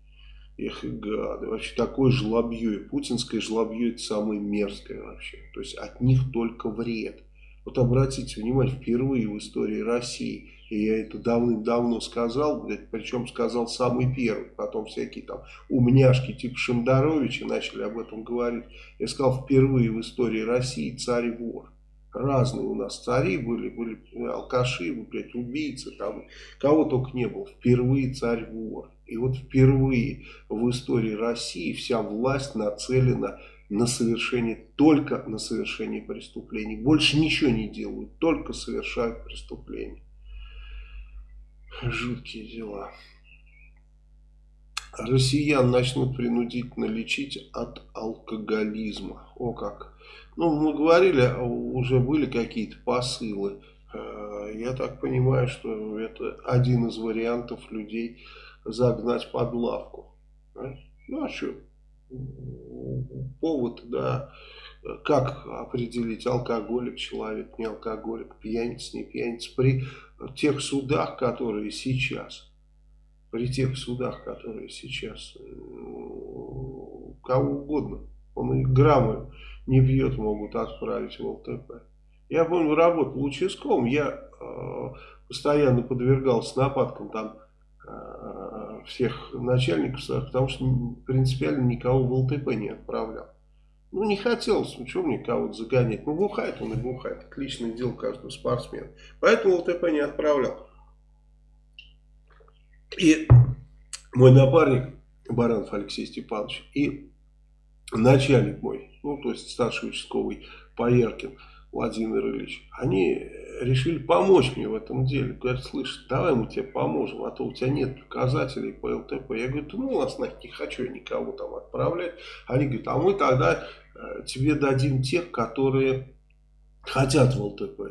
Speaker 1: Эх, гады. Вообще такое жлобье. И путинское жлобье это самое мерзкое вообще. То есть от них только вред. Вот обратите внимание, впервые в истории России, и я это давным-давно сказал, причем сказал самый первый, потом всякие там умняшки типа Шамдаровича начали об этом говорить. Я сказал, впервые в истории России царь-вор. Разные у нас цари были, были алкаши, блядь, убийцы, там, кого только не было. Впервые царь-вор. И вот впервые в истории России вся власть нацелена на совершение, только на совершение преступлений. Больше ничего не делают, только совершают преступления. Жуткие дела. Россиян начнут принудительно лечить от алкоголизма. О как. Ну, мы говорили, уже были какие-то посылы. Э, я так понимаю, что это один из вариантов людей загнать под лавку. Ну а что? Повод, да. Как определить, алкоголик человек, не алкоголик, пьяница, не пьяница. При тех судах, которые сейчас, при тех судах, которые сейчас, кого угодно, он и граммы не пьет, могут отправить в ЛТП. Я помню, работал участковым, я э, постоянно подвергался нападкам там Э, всех начальников, потому что принципиально никого в ЛТП не отправлял. Ну, не хотелось, ну, что мне кого-то загонять. Ну, бухает он и бухает. Отличное дело каждого спортсмена. Поэтому ЛТП не отправлял. И мой напарник, Баранов Алексей Степанович, и начальник мой, ну, то есть старший участковый Пояркин Владимир Ильич, они решили помочь мне в этом деле. Говорят, слышь, давай мы тебе поможем, а то у тебя нет показателей по ЛТП. Я говорю, ну, нас нафиг не хочу никого там отправлять. Они говорят, а мы тогда э, тебе дадим тех, которые хотят в ЛТП.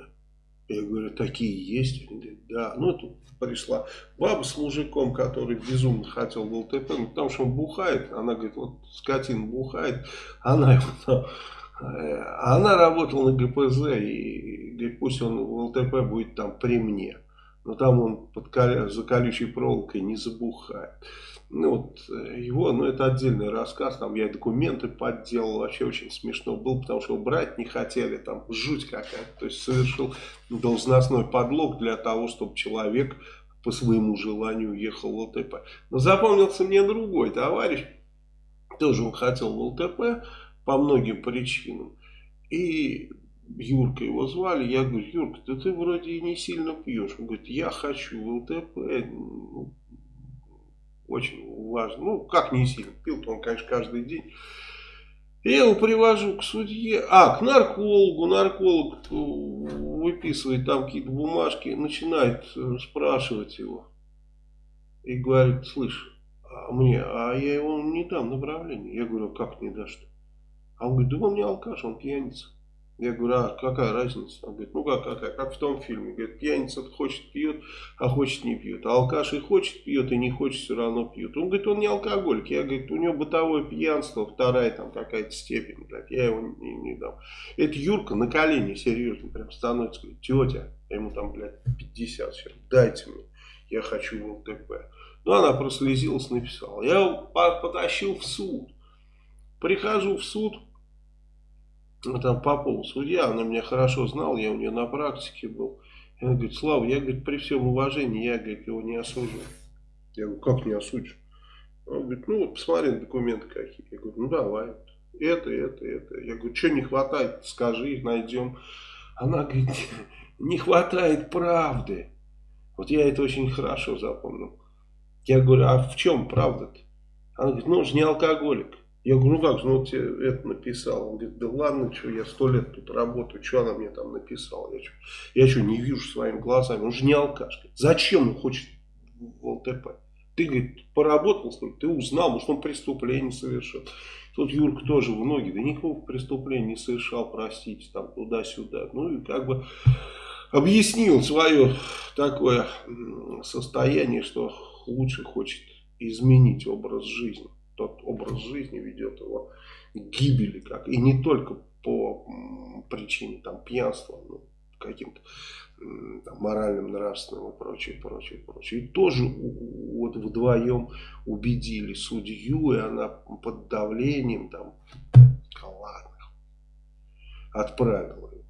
Speaker 1: Я говорю, такие есть? Они говорят, да. Ну, тут пришла баба с мужиком, который безумно хотел в ЛТП, ну, потому что он бухает. Она говорит, вот скотин бухает, она его Э, она работала на ГПЗ и говорит, пусть он в ЛТП будет там при мне. но там он под за колючей проволокой не забухает. Ну вот э, его, ну это отдельный рассказ, там я документы подделал, вообще очень смешно было, потому что брать не хотели, там жуть какая-то, то есть совершил должностной подлог для того, чтобы человек по своему желанию уехал в ЛТП. Но запомнился мне другой товарищ, тоже он хотел в ЛТП по многим причинам, и Юрка его звали, я говорю, Юрка, да ты вроде и не сильно пьешь. Он говорит, я хочу в ЛТП, ну, очень важно. Ну, как не сильно, пил-то он, конечно, каждый день. Я его привожу к судье, а, к наркологу, нарколог выписывает там какие-то бумажки, начинает э, спрашивать его. И говорит, слышь, а мне, а я его не дам направление. Я говорю, «А как не дашь? А он говорит, да он не алкаш, он пьяница. Я говорю, а какая разница? Он говорит, ну как какая, как в том фильме. Говорит, пьяница хочет пьет, а хочет не пьет. А алкаш и хочет пьет, и не хочет все равно пьет. Он говорит, он не алкоголик. Я говорю, у него бытовое пьянство, вторая там какая-то степень. Блядь, я его не, не дам. Это Юрка на колени серьезно прям становится. Говорит, тетя, ему там, блядь, 50 сейчас, дайте мне. Я хочу в ЛТП. Ну, она прослезилась, написала. Я его потащил в суд. Прихожу в суд, там Попова судья, она меня хорошо знала, я у нее на практике был. И она говорит, Слава, я, говорит, при всем уважении, я, говорит, его не осужу. Я говорю, как не осудишь? Он говорит, ну вот посмотри документы какие. Я говорю, ну давай, это, это, это. Я говорю, что не хватает, скажи, найдем. Она говорит, не хватает правды. Вот я это очень хорошо запомнил. Я говорю, а в чем правда-то? Она говорит, ну он же не алкоголик. Я говорю, ну как же, ну тебе это написал. Он говорит, да ладно, что я сто лет тут работаю, что она мне там написала? Я что, я что, не вижу своими глазами? Он же не алкаш. Зачем он хочет в ЛТП? Ты, говорит, поработал с ним, ты узнал, может он преступление совершил. Тут Юрка тоже в ноги, да никакого преступления не совершал, простите, там туда-сюда. Ну и как бы объяснил свое такое состояние, что лучше хочет изменить образ жизни тот образ жизни ведет его к гибели, как, и не только по причине там, пьянства, ну, каким-то там, моральным, нравственным и прочее, прочее, прочее. И тоже вот вдвоем убедили судью, и она под давлением там, ладно, отправила его.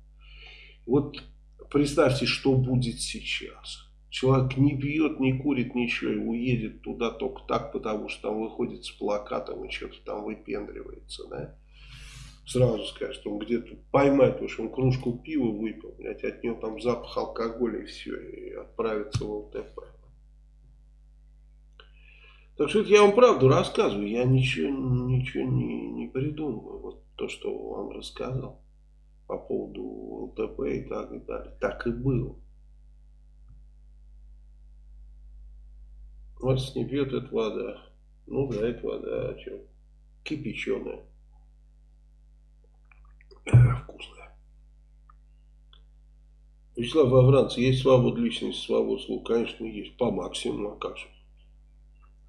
Speaker 1: Вот представьте, что будет сейчас. Человек не пьет, не курит ничего и уедет туда только так, потому что там выходит с плакатом и что-то там выпендривается, да. Сразу скажет, он где-то поймает, потому что он кружку пива выпил, блядь, от него там запах алкоголя и все, и отправится в ЛТП. Так что это я вам правду рассказываю, я ничего, ничего не, не придумываю. Вот то, что вам рассказал по поводу ЛТП и так и далее. Так и было. Вас не пьет, это вода. Ну да, это вода, а что? Кипяченая. Вкусная. Вячеслав Авранц, есть свобода личности, свобода слова? Конечно, есть. По максимуму, а как же?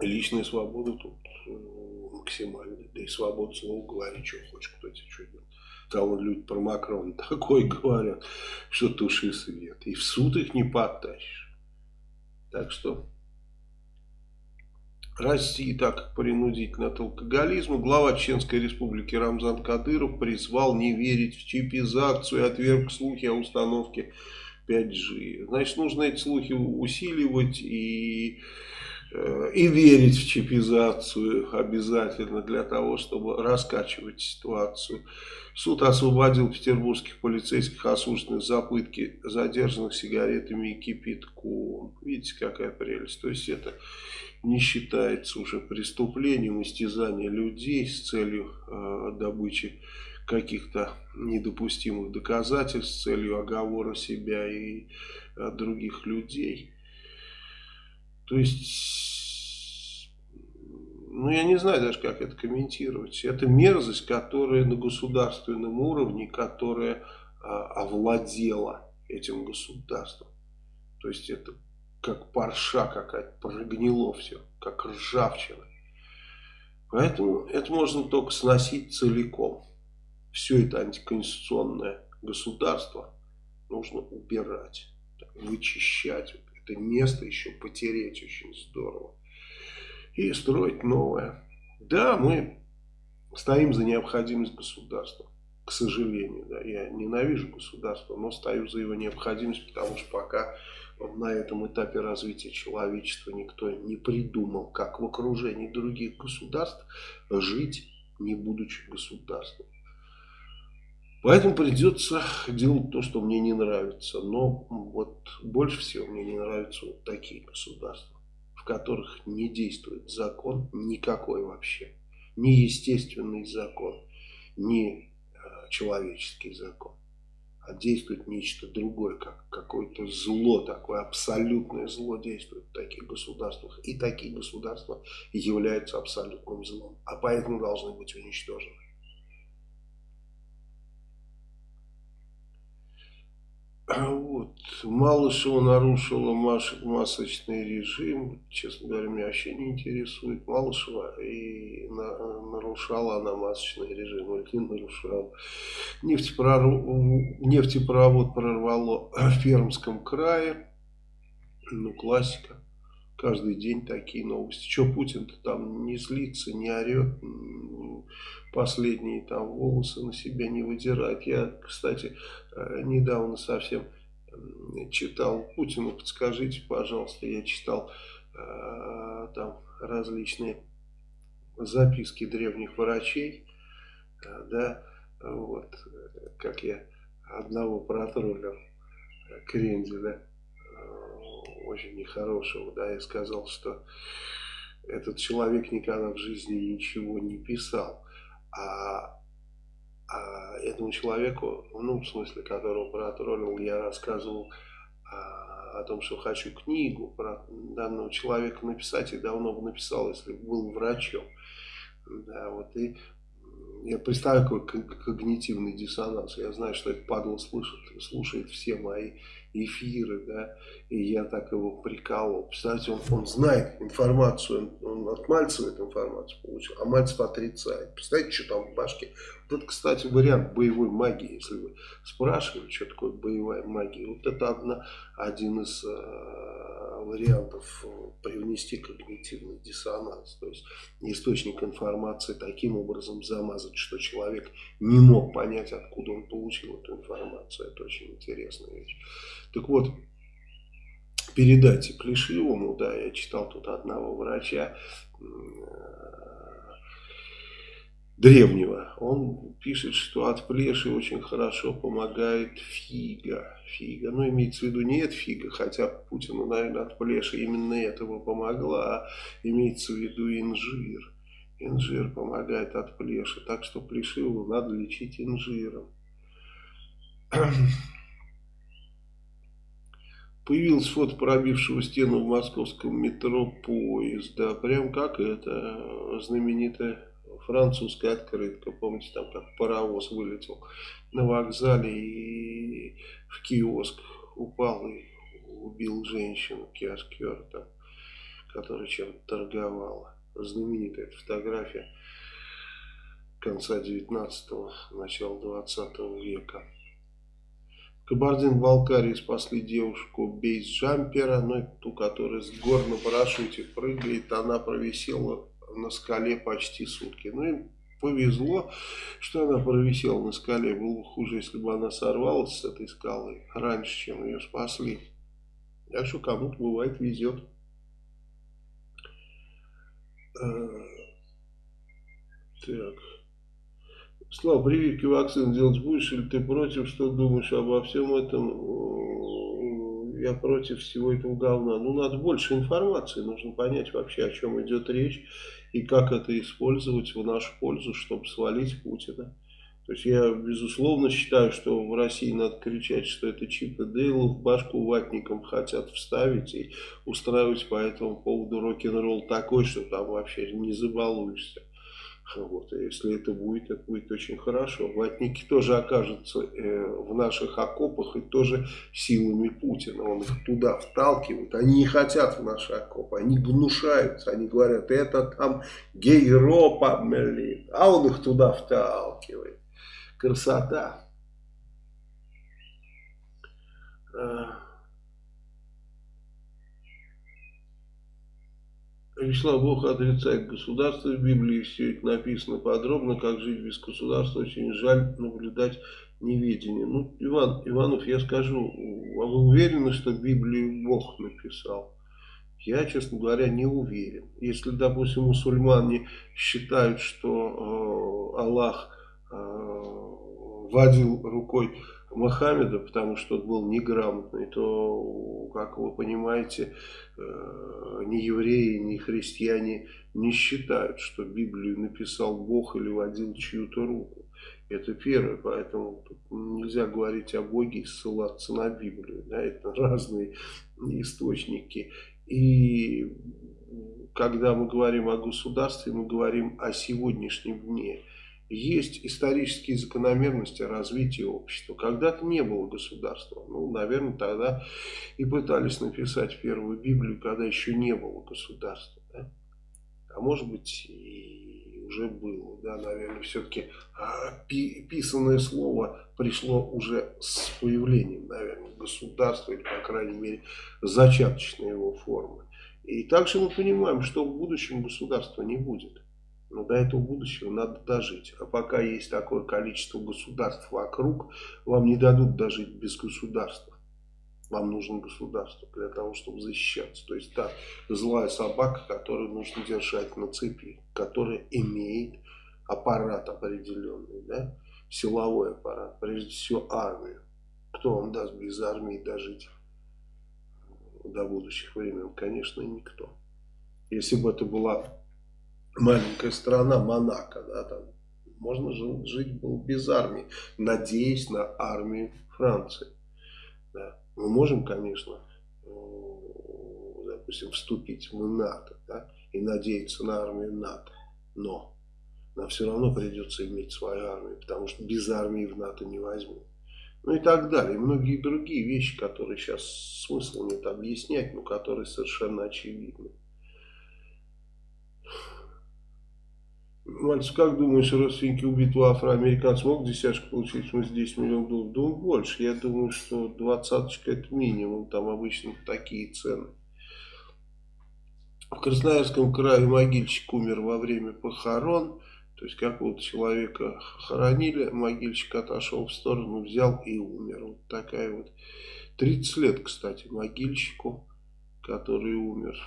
Speaker 1: Личная свобода тут э, максимальная. Да и свобода слова, говори, что хочешь, кто тебе что делает. Там люди про Макрона такое говорят, что туши свет. И в суд их не подтащишь. Так что... России, так принудительно от алкоголизма, глава Чеченской республики Рамзан Кадыров призвал не верить в чипизацию и отверг слухи о установке 5G. Значит, нужно эти слухи усиливать и, э, и верить в чипизацию обязательно для того, чтобы раскачивать ситуацию. Суд освободил петербургских полицейских осужденных за пытки задержанных сигаретами и кипятком. Видите, какая прелесть. То есть это не считается уже преступлением истязания людей с целью э, добычи каких-то недопустимых доказательств, с целью оговора себя и э, других людей. То есть, ну я не знаю даже, как это комментировать. Это мерзость, которая на государственном уровне, которая э, овладела этим государством. То есть это как парша какая-то, прогнило все, как ржавчина. Поэтому это можно только сносить целиком. Все это антиконституционное государство нужно убирать, вычищать это место еще потереть очень здорово. И строить новое. Да, мы стоим за необходимость государства. К сожалению, да, я ненавижу государство, но стою за его необходимость, потому что пока на этом этапе развития человечества никто не придумал, как в окружении других государств жить, не будучи государством. Поэтому придется делать то, что мне не нравится. Но вот больше всего мне не нравятся вот такие государства, в которых не действует закон никакой вообще. Ни естественный закон, ни э, человеческий закон а действует нечто другое, как какое-то зло, такое абсолютное зло действует в таких государствах. И такие государства являются абсолютным злом, а поэтому должны быть уничтожены. Вот. Малышева нарушила масочный режим. Честно говоря, меня вообще не интересует Малышева. И на, нарушала она масочный режим или не нарушала. Нефтепрород, нефтепровод прорвало в Пермском крае. Ну, классика. Каждый день такие новости. Что Путин-то там не злится, не орет, последние там волосы на себя не выдирает. Я, кстати, э, недавно совсем читал Путину, подскажите, пожалуйста, я читал э, там различные записки древних врачей, э, да, вот, как я одного протроллил, Кренделя, очень нехорошего, да, я сказал, что этот человек никогда в жизни ничего не писал, а, а этому человеку, ну, в смысле, которого протроллил, я рассказывал а, о том, что хочу книгу про данного человека написать, и давно бы написал, если бы был врачом. Да, вот и я представляю, какой когнитивный диссонанс. Я знаю, что это падло слышит, слушает все мои эфиры, да, и я так его приколол. Представляете, он, он знает информацию, он, он от Мальцева эту информацию получил, а Мальцев отрицает. Представляете, что там в башке? Вот кстати, вариант боевой магии, если вы спрашивали, что такое боевая магия. Вот это одна, один из э, вариантов привнести когнитивный диссонанс. То есть источник информации таким образом замазать, что человек не мог понять, откуда он получил эту информацию. Это очень интересная вещь. Так вот, передайте Плешивому, да, я читал тут одного врача древнего, он пишет, что от плеши очень хорошо помогает фига. Фига, ну имеется в виду не это фига, хотя Путину, наверное, от плеши именно этого помогла, а имеется в виду инжир. Инжир помогает от плеши, так что плешивого надо лечить инжиром. Появилась фото пробившего стену в московском метро поезда. Прям как это знаменитая французская открытка. Помните, там как паровоз вылетел на вокзале и в киоск упал и убил женщину, киоскер, там, которая чем-то торговала. Знаменитая фотография конца 19-го, начала 20 века. Кабардино-Балкарии спасли девушку бейс-джампера, ну, ту, которая с гор на парашюте прыгает, она провисела на скале почти сутки. Ну, им повезло, что она провисела на скале. Было бы хуже, если бы она сорвалась с этой скалы раньше, чем ее спасли. Так что кому-то бывает везет. Э, так. Слава, прививки вакцин делать будешь или ты против? Что думаешь обо всем этом? Я против всего этого говна. Ну, надо больше информации. Нужно понять вообще, о чем идет речь и как это использовать в нашу пользу, чтобы свалить Путина. То есть я, безусловно, считаю, что в России надо кричать, что это Чип и Дейл в башку ватникам хотят вставить и устраивать по этому поводу рок-н-ролл такой, что там вообще не забалуешься. Вот, если это будет, это будет очень хорошо. Ватники тоже окажутся э, в наших окопах и тоже силами Путина. Он их туда вталкивает. Они не хотят в наши окопы, они гнушаются. Они говорят, это там гейропа, блин. А он их туда вталкивает. Красота. А. Вячеслав Бог отрицает государство в Библии, все это написано подробно, как жить без государства, очень жаль наблюдать неведение. Ну, Иван, Иванов, я скажу, а вы уверены, что Библию Бог написал? Я, честно говоря, не уверен. Если, допустим, мусульмане считают, что э, Аллах э, водил рукой Мохаммеда, потому что он был неграмотный, то, как вы понимаете, э, ни евреи, ни христиане не считают, что Библию написал Бог или водил чью-то руку. Это первое, поэтому нельзя говорить о Боге и ссылаться на Библию. Да, это разные источники. И когда мы говорим о государстве, мы говорим о сегодняшнем дне. Есть исторические закономерности развития общества. Когда-то не было государства. Ну, наверное, тогда и пытались написать первую Библию, когда еще не было государства. Да? А может быть, и уже было. Да, наверное, все-таки а, писанное слово пришло уже с появлением, наверное, государства, или, по крайней мере, зачаточной его формы. И также мы понимаем, что в будущем государства не будет. Но до этого будущего надо дожить. А пока есть такое количество государств вокруг, вам не дадут дожить без государства. Вам нужно государство для того, чтобы защищаться. То есть та злая собака, которую нужно держать на цепи, которая имеет аппарат определенный, да? силовой аппарат, прежде всего армию. Кто вам даст без армии дожить до будущих времен? Конечно, никто. Если бы это была маленькая страна Монако, да, там можно жить, жить было без армии, надеясь на армию Франции. Да. Мы можем, конечно, э, допустим, вступить в НАТО да, и надеяться на армию НАТО, но нам все равно придется иметь свою армию, потому что без армии в НАТО не возьмут. Ну и так далее. И многие другие вещи, которые сейчас смысла нет объяснять, но которые совершенно очевидны. Мальцев, как думаешь, родственники убитого афроамериканца могут десяточку получить, в смысле 10 миллионов долларов? Думаю, больше. Я думаю, что двадцаточка это минимум, там обычно такие цены. В Красноярском крае могильщик умер во время похорон. То есть какого-то человека хоронили, могильщик отошел в сторону, взял и умер. Вот такая вот. 30 лет, кстати, могильщику, который умер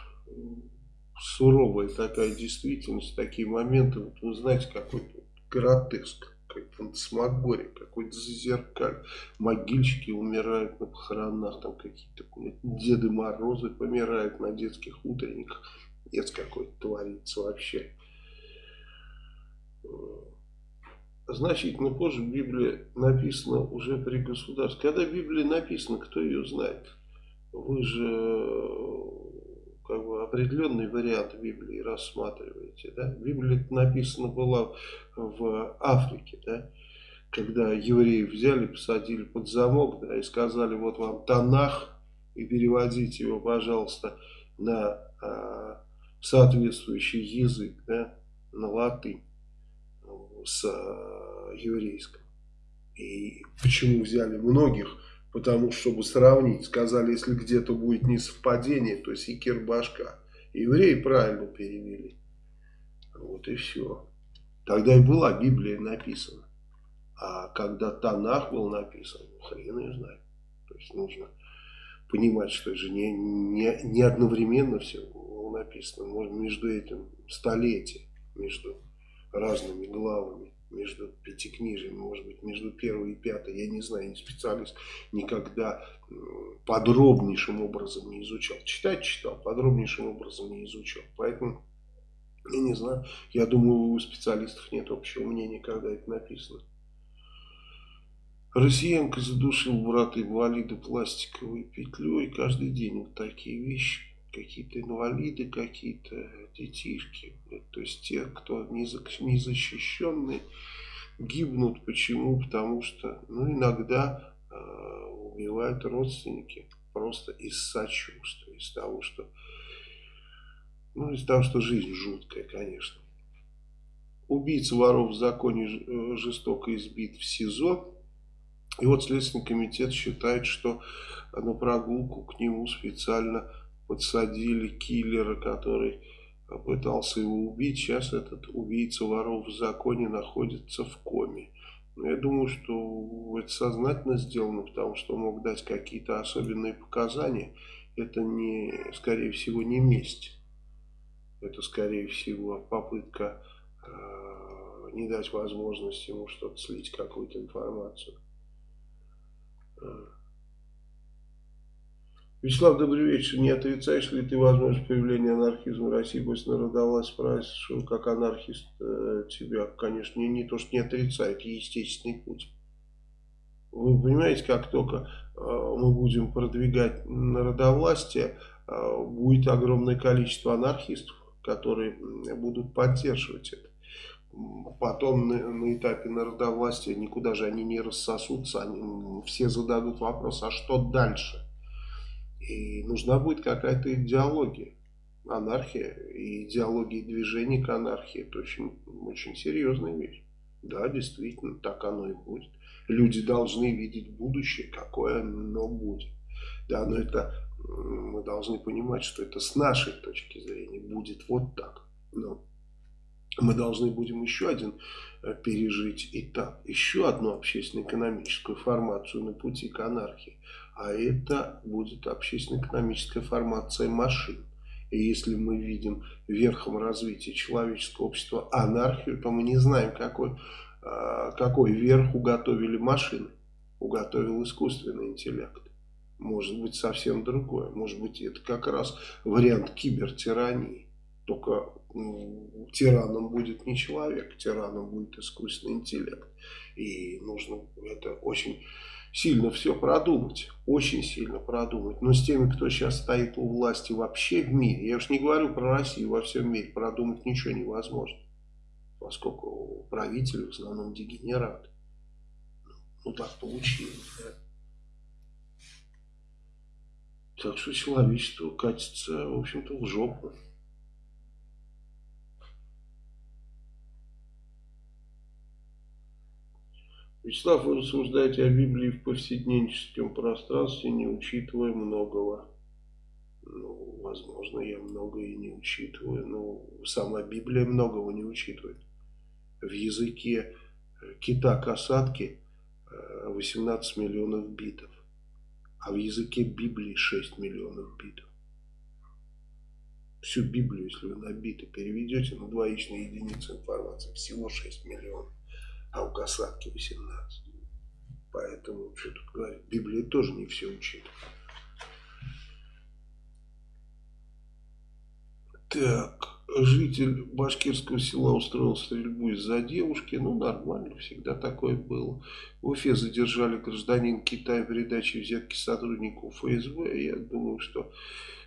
Speaker 1: суровая такая действительность, такие моменты, вот вы знаете, какой-то гротеск, как фантасмагория, какой-то зазеркаль. Могильщики умирают на похоронах, там какие-то Деды Морозы помирают на детских утренниках. Нет, какой-то творится вообще. Значительно позже Библия написана уже при государстве. Когда Библия написана, кто ее знает? Вы же определенный вариант Библии рассматриваете. Да? Библия написана была в Африке, да? когда евреев взяли, посадили под замок да, и сказали, вот вам Танах, и переводите его, пожалуйста, на а, соответствующий язык, да, на латынь с а, еврейском. И почему взяли многих Потому что, чтобы сравнить, сказали, если где-то будет несовпадение, то есть и кирбашка. Евреи правильно перевели. Вот и все. Тогда и была Библия написана. А когда Танах был написан, ну, хрен ее знает. То есть нужно понимать, что это же не, не, не одновременно все было написано. Может, между этим столетия, между разными главами между пятикнижиями, может быть, между первой и пятой, я не знаю, не специалист, никогда подробнейшим образом не изучал. Читать читал, подробнейшим образом не изучал. Поэтому, я не знаю, я думаю, у специалистов нет общего мнения, когда это написано. Россиянка задушил брата инвалида пластиковой петлей. Каждый день вот такие вещи какие-то инвалиды, какие-то детишки. То есть те, кто незащищенный, гибнут. Почему? Потому что ну, иногда э, убивают родственники просто из сочувствия, из того, что ну, из того, что жизнь жуткая, конечно. Убийца воров в законе э, жестоко избит в СИЗО. И вот Следственный комитет считает, что на прогулку к нему специально подсадили киллера, который пытался его убить. Сейчас этот убийца воров в законе находится в коме. Но я думаю, что это сознательно сделано, потому что мог дать какие-то особенные показания. Это, не, скорее всего, не месть. Это, скорее всего, попытка э, не дать возможность ему что-то слить, какую-то информацию. Вячеслав, добрый вечер. Не отрицаешь ли ты возможность появления анархизма в России после народовластия? Спрашиваю, как анархист э, тебя, конечно, не, не то, что не отрицает, естественный путь. Вы понимаете, как только э, мы будем продвигать народовластие, э, будет огромное количество анархистов, которые будут поддерживать это. Потом на, на этапе народовластия никуда же они не рассосутся, они все зададут вопрос, а что дальше? И нужна будет какая-то идеология. Анархия и идеология движения к анархии. Это очень, очень серьезная вещь. Да, действительно, так оно и будет. Люди должны видеть будущее, какое оно будет. Да, но это мы должны понимать, что это с нашей точки зрения будет вот так. Но мы должны будем еще один э, пережить этап, еще одну общественно-экономическую формацию на пути к анархии а это будет общественно-экономическая формация машин. И если мы видим верхом развития человеческого общества анархию, то мы не знаем, какой, а, какой верх уготовили машины, уготовил искусственный интеллект. Может быть совсем другое. Может быть это как раз вариант кибертирании. Только тираном будет не человек, тираном будет искусственный интеллект. И нужно это очень сильно все продумать, очень сильно продумать. Но с теми, кто сейчас стоит у власти вообще в мире, я уж не говорю про Россию, во всем мире продумать ничего невозможно. Поскольку правители в основном дегенераты. Ну так получилось, да. Так что человечество катится, в общем-то, в жопу. Вячеслав, вы рассуждаете о Библии в повседневническом пространстве, не учитывая многого. Ну, возможно, я многое не учитываю, но сама Библия многого не учитывает. В языке э, кита-касатки 18 э, миллионов битов, а в языке Библии 6 миллионов битов. Всю Библию, если вы на биты переведете на двоичные единицы информации, всего 6 миллионов а у касатки 18. Поэтому, что тут говорить, Библия тоже не все учит. Так, житель башкирского села устроил стрельбу из-за девушки. Ну, нормально, всегда такое было. В Уфе задержали гражданин Китая в передаче взятки сотруднику ФСБ. Я думаю, что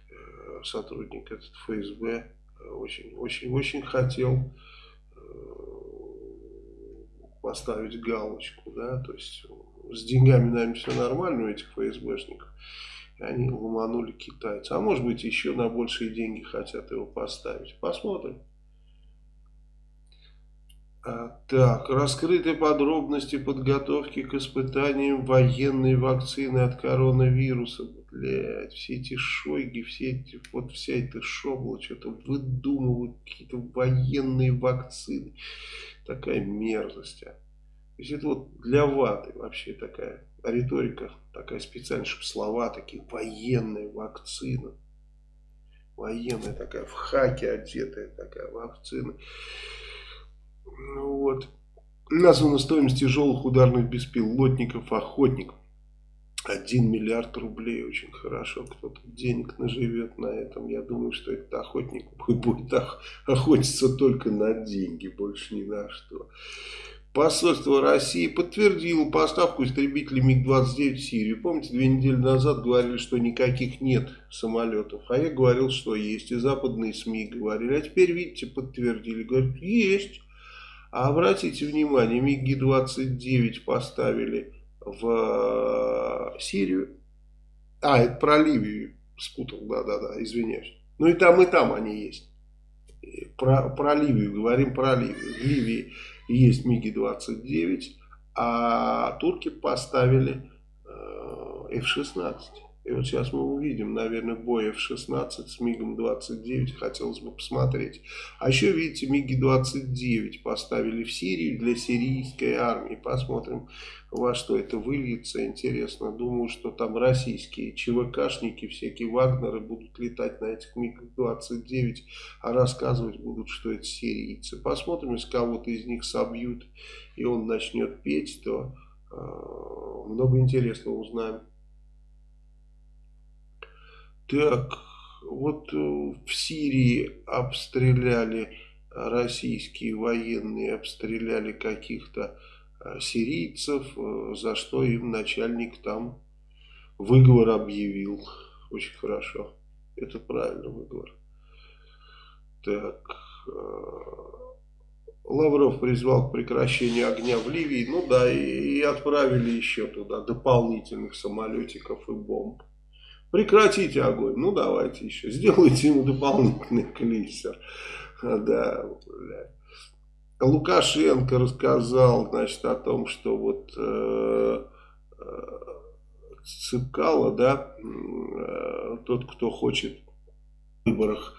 Speaker 1: э, сотрудник этот ФСБ очень-очень-очень хотел поставить галочку, да, то есть с деньгами, наверное, все нормально у этих ФСБшников. И они ломанули китайца. А может быть, еще на большие деньги хотят его поставить. Посмотрим. Так, раскрыты подробности подготовки к испытаниям военной вакцины от коронавируса. Блять, все эти шойги, все эти, вот вся эта шобла что-то выдумывают, какие-то военные вакцины такая мерзость. А. То есть это вот для ваты вообще такая риторика, такая специальная, чтобы слова такие, военная вакцина. Военная такая, в хаке одетая такая вакцина. Ну вот. Названа стоимость тяжелых ударных беспилотников охотник. 1 миллиард рублей, очень хорошо, кто-то денег наживет на этом. Я думаю, что этот охотник будет охотиться только на деньги, больше ни на что. Посольство России подтвердило поставку истребителей МиГ-29 в Сирию. Помните, две недели назад говорили, что никаких нет самолетов. А я говорил, что есть. И западные СМИ говорили. А теперь, видите, подтвердили. Говорят, есть. А обратите внимание, МиГ-29 поставили в э, Сирию. А, это про Ливию спутал, да-да-да, извиняюсь. Ну и там, и там они есть. Про, про Ливию, говорим про Ливию. В Ливии есть МиГи-29, а турки поставили э, F-16. И вот сейчас мы увидим, наверное, бой F-16 с МиГом-29, хотелось бы посмотреть. А еще, видите, МиГи-29 поставили в Сирию для сирийской армии. Посмотрим, во что это выльется, интересно. Думаю, что там российские ЧВКшники, всякие Вагнеры будут летать на этих МиГ-29, а рассказывать будут, что это сирийцы. Посмотрим, если кого-то из них собьют, и он начнет петь, то э, много интересного узнаем. Так, вот э, в Сирии обстреляли, российские военные обстреляли каких-то э, сирийцев, э, за что им начальник там выговор объявил. Очень хорошо. Это правильно выговор. Так, Лавров призвал к прекращению огня в Ливии. Ну да, и отправили еще туда дополнительных самолетиков и бомб. Прекратите огонь. Ну, давайте еще. Сделайте ему дополнительный клейсер. Да, бля. Лукашенко рассказал, значит, о том, что вот э, э, Цыпкало, да, э, тот, кто хочет в выборах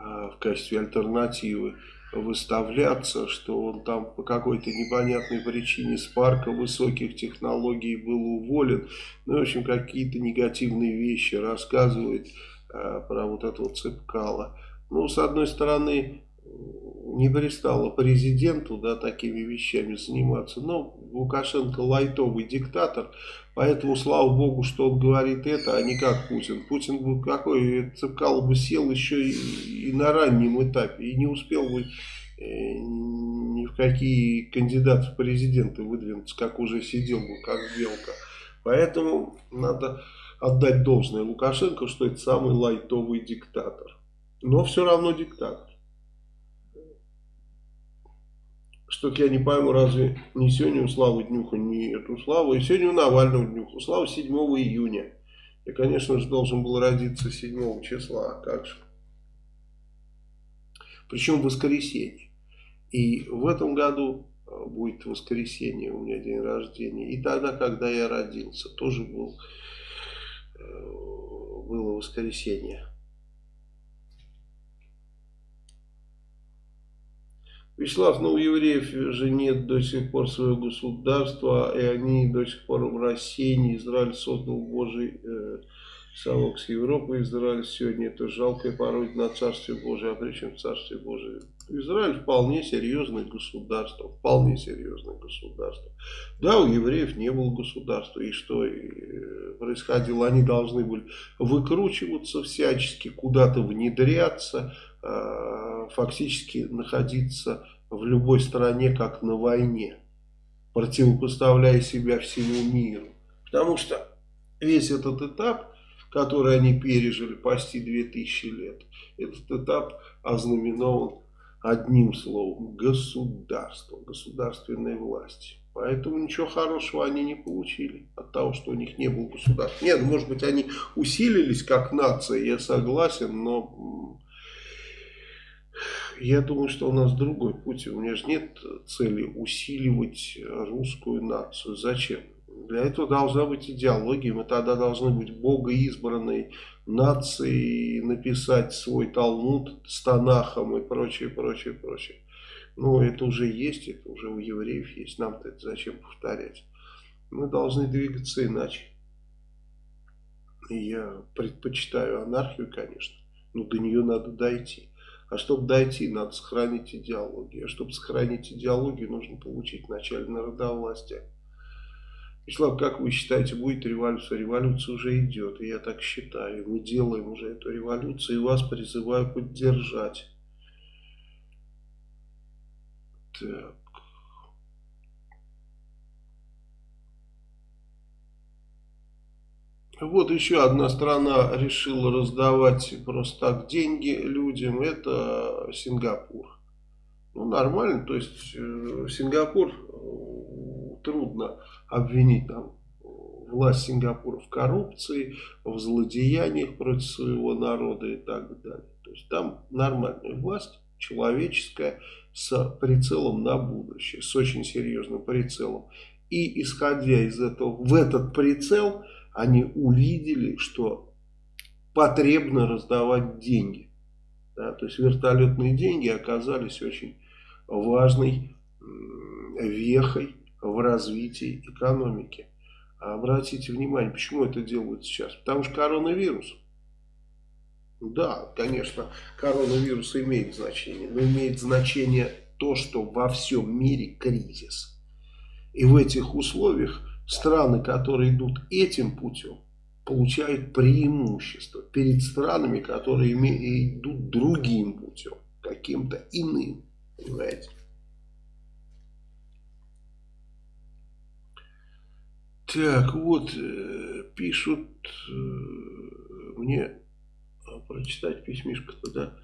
Speaker 1: э, в качестве альтернативы выставляться, что он там по какой-то непонятной причине с парка высоких технологий был уволен. Ну, в общем, какие-то негативные вещи рассказывает э, про вот этого Цепкала. Ну, с одной стороны, не пристало президенту да, такими вещами заниматься. Но Лукашенко лайтовый диктатор, поэтому слава богу, что он говорит это, а не как Путин. Путин бы какой, Цепкало бы сел еще и, и на раннем этапе, и не успел бы э, ни в какие кандидаты в президенты выдвинуться, как уже сидел бы, как белка. Поэтому надо отдать должное Лукашенко, что это самый лайтовый диктатор. Но все равно диктатор. Что-то я не пойму, разве не сегодня у Славы Днюха, не эту Славу, и сегодня у Навального Днюха. У Славы 7 июня. Я, конечно же, должен был родиться 7 числа, а как же. Причем в воскресенье. И в этом году э, будет воскресенье, у меня день рождения. И тогда, когда я родился, тоже был, э, было воскресенье. Вячеслав, ну у евреев же нет до сих пор своего государства, и они до сих пор в России, Израиль создал Божий э, совок с Европой, Израиль сегодня это жалкая пародия на Царствие Божие, а при чем Царствие Божие? Израиль вполне серьезное государство, вполне серьезное государство. Да, у евреев не было государства, и что и происходило? Они должны были выкручиваться всячески, куда-то внедряться, Э, фактически находиться в любой стране, как на войне, противопоставляя себя всему миру. Потому что весь этот этап, который они пережили почти 2000 лет, этот этап ознаменован одним словом – государство, государственной власти. Поэтому ничего хорошего они не получили от того, что у них не было государства. Нет, может быть, они усилились как нация, я согласен, но я думаю, что у нас другой путь. У меня же нет цели усиливать русскую нацию. Зачем? Для этого должна быть идеология. Мы тогда должны быть богоизбранной нацией, написать свой Талмуд с Танахом и прочее, прочее, прочее. Но это уже есть, это уже у евреев есть. Нам-то это зачем повторять? Мы должны двигаться иначе. Я предпочитаю анархию, конечно. Но до нее надо дойти. А чтобы дойти, надо сохранить идеологию. А чтобы сохранить идеологию, нужно получить вначале народовластие. Вячеслав, как вы считаете, будет революция? Революция уже идет, я так считаю. Мы делаем уже эту революцию, и вас призываю поддержать. Так. Вот еще одна страна решила раздавать просто так деньги людям, это Сингапур. Ну, нормально, то есть э, Сингапур э, трудно обвинить там власть Сингапура в коррупции, в злодеяниях против своего народа и так далее. То есть там нормальная власть, человеческая, с прицелом на будущее, с очень серьезным прицелом. И исходя из этого, в этот прицел они увидели, что потребно раздавать деньги. Да, то есть вертолетные деньги оказались очень важной вехой в развитии экономики. А обратите внимание, почему это делают сейчас? Потому что коронавирус. Да, конечно, коронавирус имеет значение, но имеет значение то, что во всем мире кризис. И в этих условиях страны, которые идут этим путем, получают преимущество перед странами, которые идут другим путем, каким-то иным. Понимаете? Так, вот, э, пишут э, мне, а, прочитать письмишко-то, да.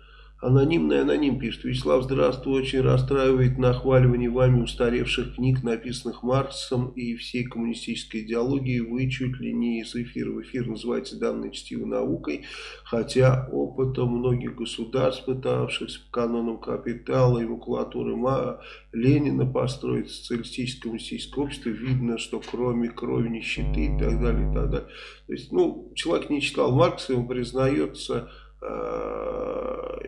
Speaker 1: Анонимный аноним пишет. Вячеслав, здравствуй. Очень расстраивает нахваливание вами устаревших книг, написанных Марксом и всей коммунистической идеологии. Вы чуть ли не из эфира в эфир называете данной чтивой наукой, хотя опытом многих государств, пытавшихся по канонам капитала и макулатуры Ма, Ленина построить социалистическое коммунистическое общество, видно, что кроме крови, нищеты и так далее, и так далее. То есть, ну, человек не читал Маркса, ему признается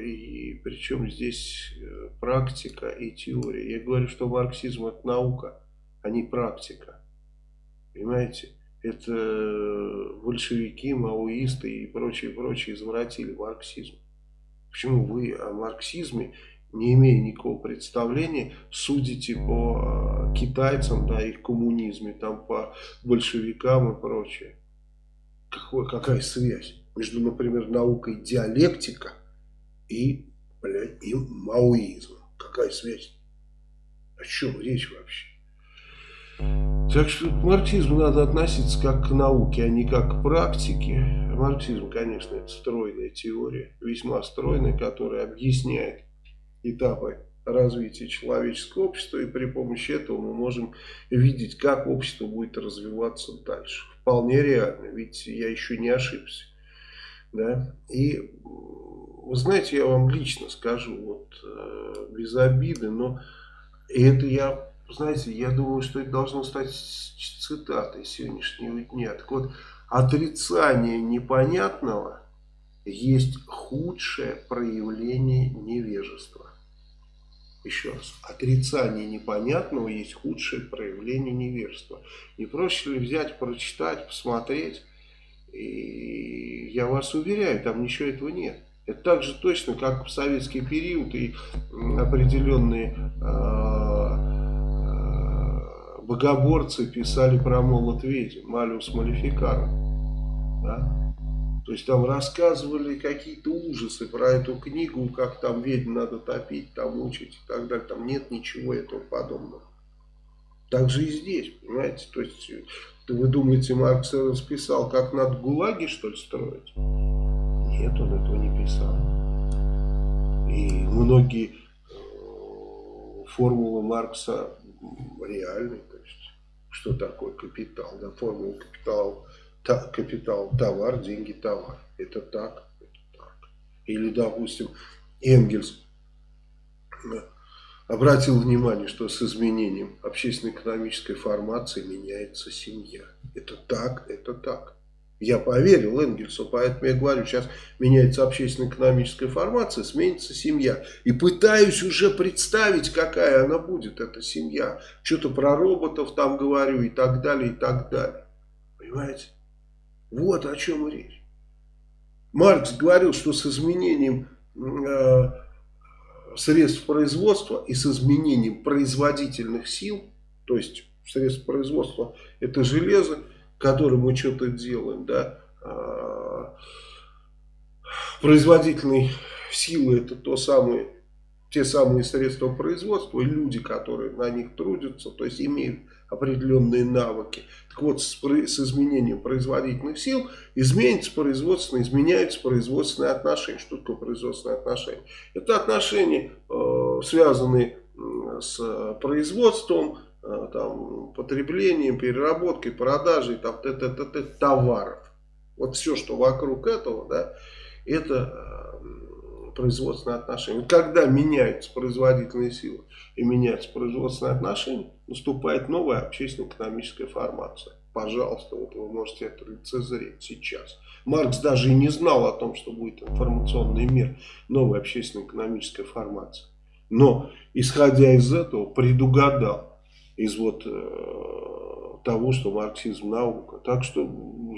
Speaker 1: и причем здесь э, практика и теория. Я говорю, что марксизм это наука, а не практика. Понимаете? Это большевики, маоисты и прочие, прочие извратили марксизм. Почему вы о марксизме, не имея никакого представления, судите по э, китайцам, да, их коммунизме, там по большевикам и прочее? Какой, какая связь? Между, например, наукой диалектика и, блядь, и маоизмом. Какая связь? О чем речь вообще? Так что к марксизму надо относиться как к науке, а не как к практике. Марксизм, конечно, это стройная теория, весьма стройная, которая объясняет этапы развития человеческого общества, и при помощи этого мы можем видеть, как общество будет развиваться дальше. Вполне реально, ведь я еще не ошибся. Да? И вы знаете, я вам лично скажу, вот э, без обиды, но это я, знаете, я думаю, что это должно стать цитатой сегодняшнего дня. Так вот, отрицание непонятного есть худшее проявление невежества. Еще раз, отрицание непонятного есть худшее проявление невежества. Не проще ли взять, прочитать, посмотреть, и я вас уверяю, там ничего этого нет. Это так же точно, как в советский период и определенные э, богоборцы писали про молот ведьм, Малиус Малификаром. Да? То есть там рассказывали какие-то ужасы про эту книгу, как там ведьм надо топить, там учить и так далее. Там нет ничего этого подобного. Так же и здесь, понимаете? То есть вы думаете, Маркс расписал, как надо ГУЛАГи, что ли, строить? Нет, он этого не писал. И многие э, формулы Маркса реальны. То есть, что такое капитал? Да, формула капитал, та, капитал, товар, деньги, товар. Это так, это так. Или, допустим, Энгельс обратил внимание, что с изменением общественно-экономической формации меняется семья. Это так, это так. Я поверил Энгельсу, поэтому я говорю, сейчас меняется общественно-экономическая формация, сменится семья. И пытаюсь уже представить, какая она будет, эта семья. Что-то про роботов там говорю и так далее, и так далее. Понимаете? Вот о чем речь. Маркс говорил, что с изменением... Э, средств производства и с изменением производительных сил, то есть средств производства это железо, которым мы что-то делаем, да, а, производительные силы это то самое, те самые средства производства люди, которые на них трудятся, то есть имеют определенные навыки. Так вот, с, с изменением производительных сил изменится производственные, изменяются производственные отношения. Что такое производственные отношения? Это отношения, э, связанные с производством, э, там, потреблением, переработкой, продажей там, т -т -т -т, товаров. Вот все, что вокруг этого, да, это э, производственные отношения. Когда меняются производительные силы и меняются производственные отношения, наступает новая общественно-экономическая формация. пожалуйста, вот вы можете это лицезреть сейчас. Маркс даже и не знал о том, что будет информационный мир, новая общественно-экономическая формация. Но, исходя из этого, предугадал из вот э, того, что марксизм наука. Так что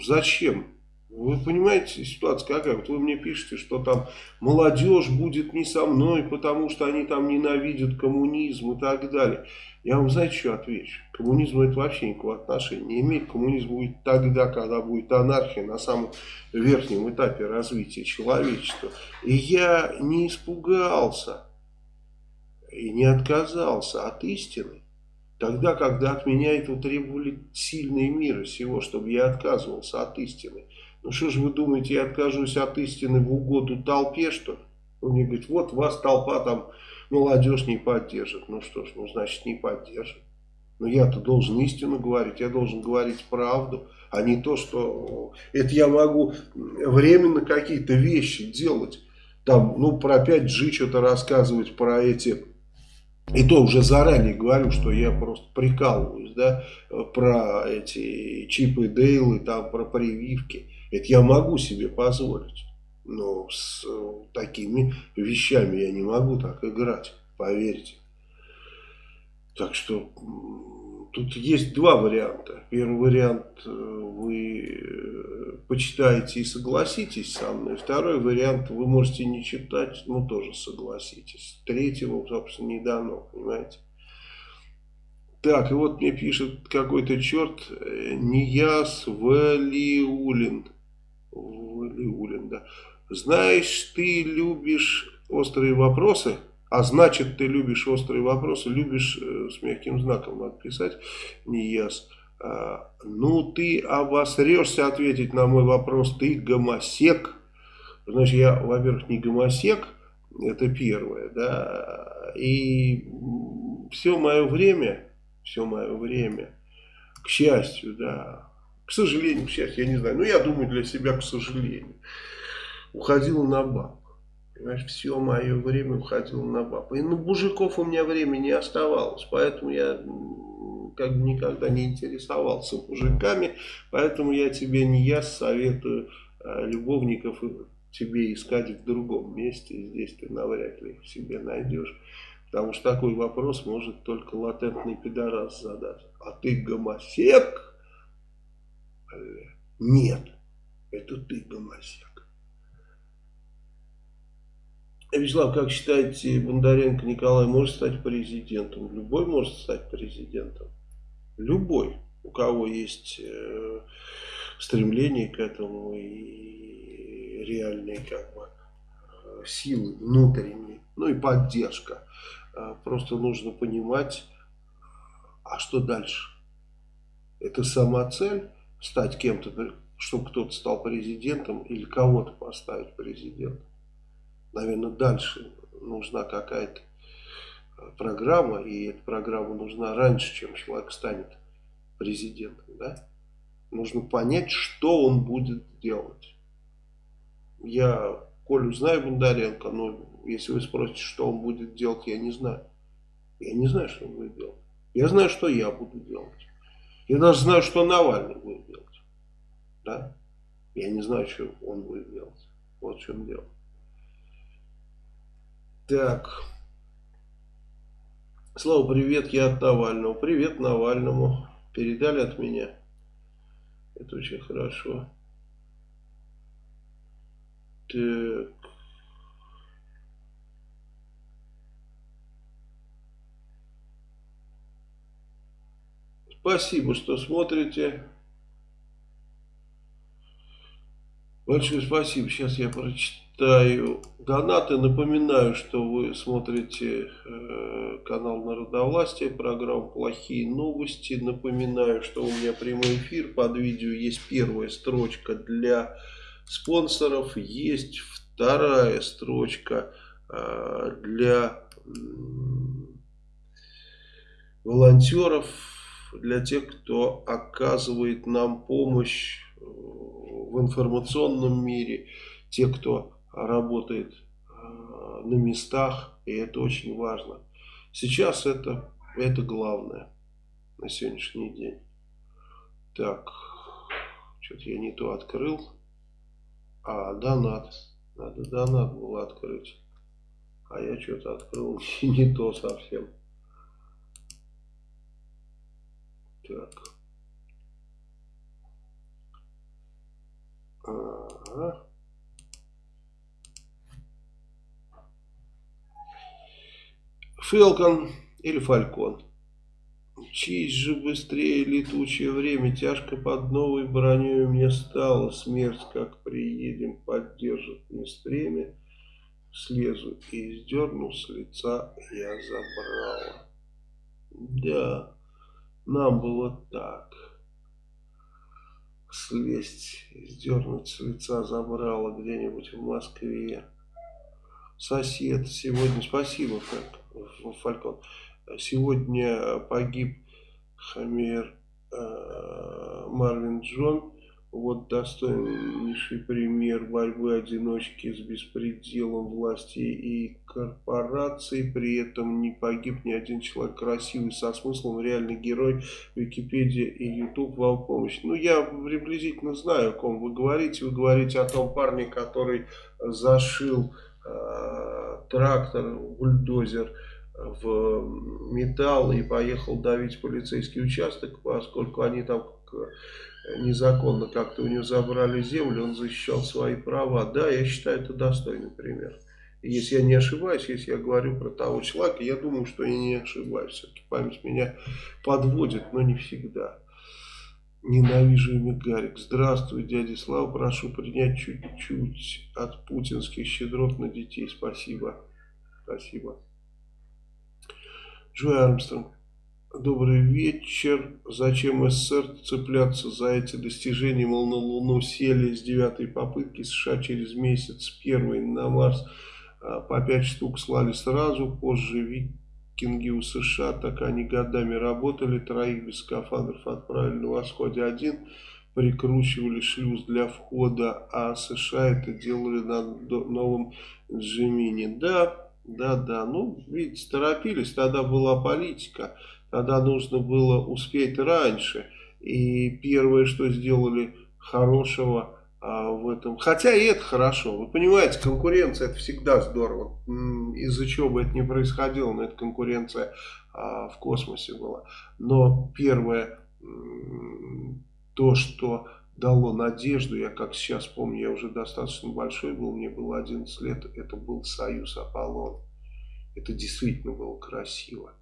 Speaker 1: зачем вы понимаете, ситуация какая? Вот вы мне пишете, что там молодежь будет не со мной, потому что они там ненавидят коммунизм и так далее. Я вам, знаете, что отвечу? Коммунизм это вообще никакого отношения не имеет. Коммунизм будет тогда, когда будет анархия на самом верхнем этапе развития человечества. И я не испугался и не отказался от истины. Тогда, когда от меня этого требовали сильные мира всего, чтобы я отказывался от истины. Ну что же вы думаете, я откажусь от истины в угоду толпе, что ли? Он мне говорит, вот вас толпа там, молодежь не поддержит. Ну что ж, ну значит не поддержит. Но я-то должен истину говорить, я должен говорить правду, а не то, что это я могу временно какие-то вещи делать. Там, ну, про 5G что-то рассказывать, про эти... И то уже заранее говорю, что я просто прикалываюсь, да, про эти чипы Дейлы, там, про прививки. Это я могу себе позволить. Но с э, такими вещами я не могу так играть, поверьте. Так что тут есть два варианта. Первый вариант э, вы э, почитаете и согласитесь со мной. Второй вариант вы можете не читать, но тоже согласитесь. Третьего, собственно, не дано, понимаете. Так, и вот мне пишет какой-то черт Нияс Валиулин. Валиулин, да. Знаешь, ты любишь острые вопросы, а значит, ты любишь острые вопросы, любишь э, с мягким знаком надо писать, не яс. А, ну, ты обосрешься ответить на мой вопрос, ты гомосек. Значит, я, во-первых, не гомосек, это первое, да, и все мое время, все мое время, к счастью, да, к сожалению, к счастью, я не знаю. Но я думаю для себя, к сожалению. Уходил на баб. Понимаешь, все мое время уходило на баб. И на мужиков у меня времени не оставалось. Поэтому я как бы никогда не интересовался мужиками. Поэтому я тебе не я советую а, любовников тебе искать в другом месте. Здесь ты навряд ли себе найдешь. Потому что такой вопрос может только латентный пидорас задать. А ты гомосек? Нет, это ты гомосек. Вячеслав, как считаете, Бондаренко Николай может стать президентом? Любой может стать президентом. Любой, у кого есть э, стремление к этому и реальные как бы э, силы внутренние, ну и поддержка. Э, просто нужно понимать, а что дальше? Это сама цель? Стать кем-то, чтобы кто-то стал президентом или кого-то поставить президентом. Наверное, дальше нужна какая-то э, программа, и эта программа нужна раньше, чем человек станет президентом. Да? Нужно понять, что он будет делать. Я Колю знаю Бондаренко, но если вы спросите, что он будет делать, я не знаю. Я не знаю, что он будет делать. Я знаю, что я буду делать. Я даже знаю, что Навальный будет делать. Да? Я не знаю, что он будет делать. Вот в чем дело. Так. Слава, привет, я от Навального. Привет Навальному. Передали от меня. Это очень хорошо. Так. Спасибо, что смотрите. Большое спасибо. Сейчас я прочитаю донаты. Напоминаю, что вы смотрите э, канал Народовластия, программу «Плохие новости». Напоминаю, что у меня прямой эфир. Под видео есть первая строчка для спонсоров. Есть вторая строчка э, для волонтеров для тех, кто оказывает нам помощь э, в информационном мире, те, кто работает э, на местах, и это очень важно. Сейчас это, это главное на сегодняшний день. Так, что-то я не то открыл. А, донат. Надо донат было открыть. А я что-то открыл не то совсем. Так. Ага. Фелкон или Фалькон. Честь же быстрее летучее время, тяжко под новой броней мне стало, смерть, как приедем, поддержит мне стремя, слезу и сдерну с лица я забрала. Да, нам было так. Слезть, сдернуть с лица забрала где-нибудь в Москве. Сосед сегодня, спасибо, Фалькон. Сегодня погиб Хамер э, Марвин Джон. Вот достойнейший пример борьбы одиночки с беспределом власти и корпораций. При этом не погиб ни один человек красивый, со смыслом, реальный герой. Википедия и YouTube вам помощь. Ну, я приблизительно знаю, о ком вы говорите. Вы говорите о том парне, который зашил э, трактор, бульдозер в металл и поехал давить полицейский участок, поскольку они там незаконно как-то у него забрали землю, он защищал свои права. Да, я считаю, это достойный пример. Если я не ошибаюсь, если я говорю про того человека, я думаю, что я не ошибаюсь. Все-таки память меня подводит, но не всегда. Ненавижу имя Гарик. Здравствуй, дядя Слава. Прошу принять чуть-чуть от путинских щедрот на детей. Спасибо. Спасибо. Джой Армстронг. Добрый вечер. Зачем СССР цепляться за эти достижения? Мол, на Луну сели с девятой попытки, США через месяц первый на Марс а, по пять штук слали сразу, позже викинги у США, так они годами работали, троих без скафандров отправили на восходе один, прикручивали шлюз для входа, а США это делали на новом Джимине. Да, да, да, ну, видите, торопились, тогда была политика, тогда нужно было успеть раньше. И первое, что сделали хорошего а, в этом, хотя и это хорошо, вы понимаете, конкуренция это всегда здорово, из-за чего бы это ни происходило, но эта конкуренция а, в космосе была. Но первое, то, что дало надежду. Я как сейчас помню, я уже достаточно большой был, мне было 11 лет, это был Союз Аполлон. Это действительно было красиво.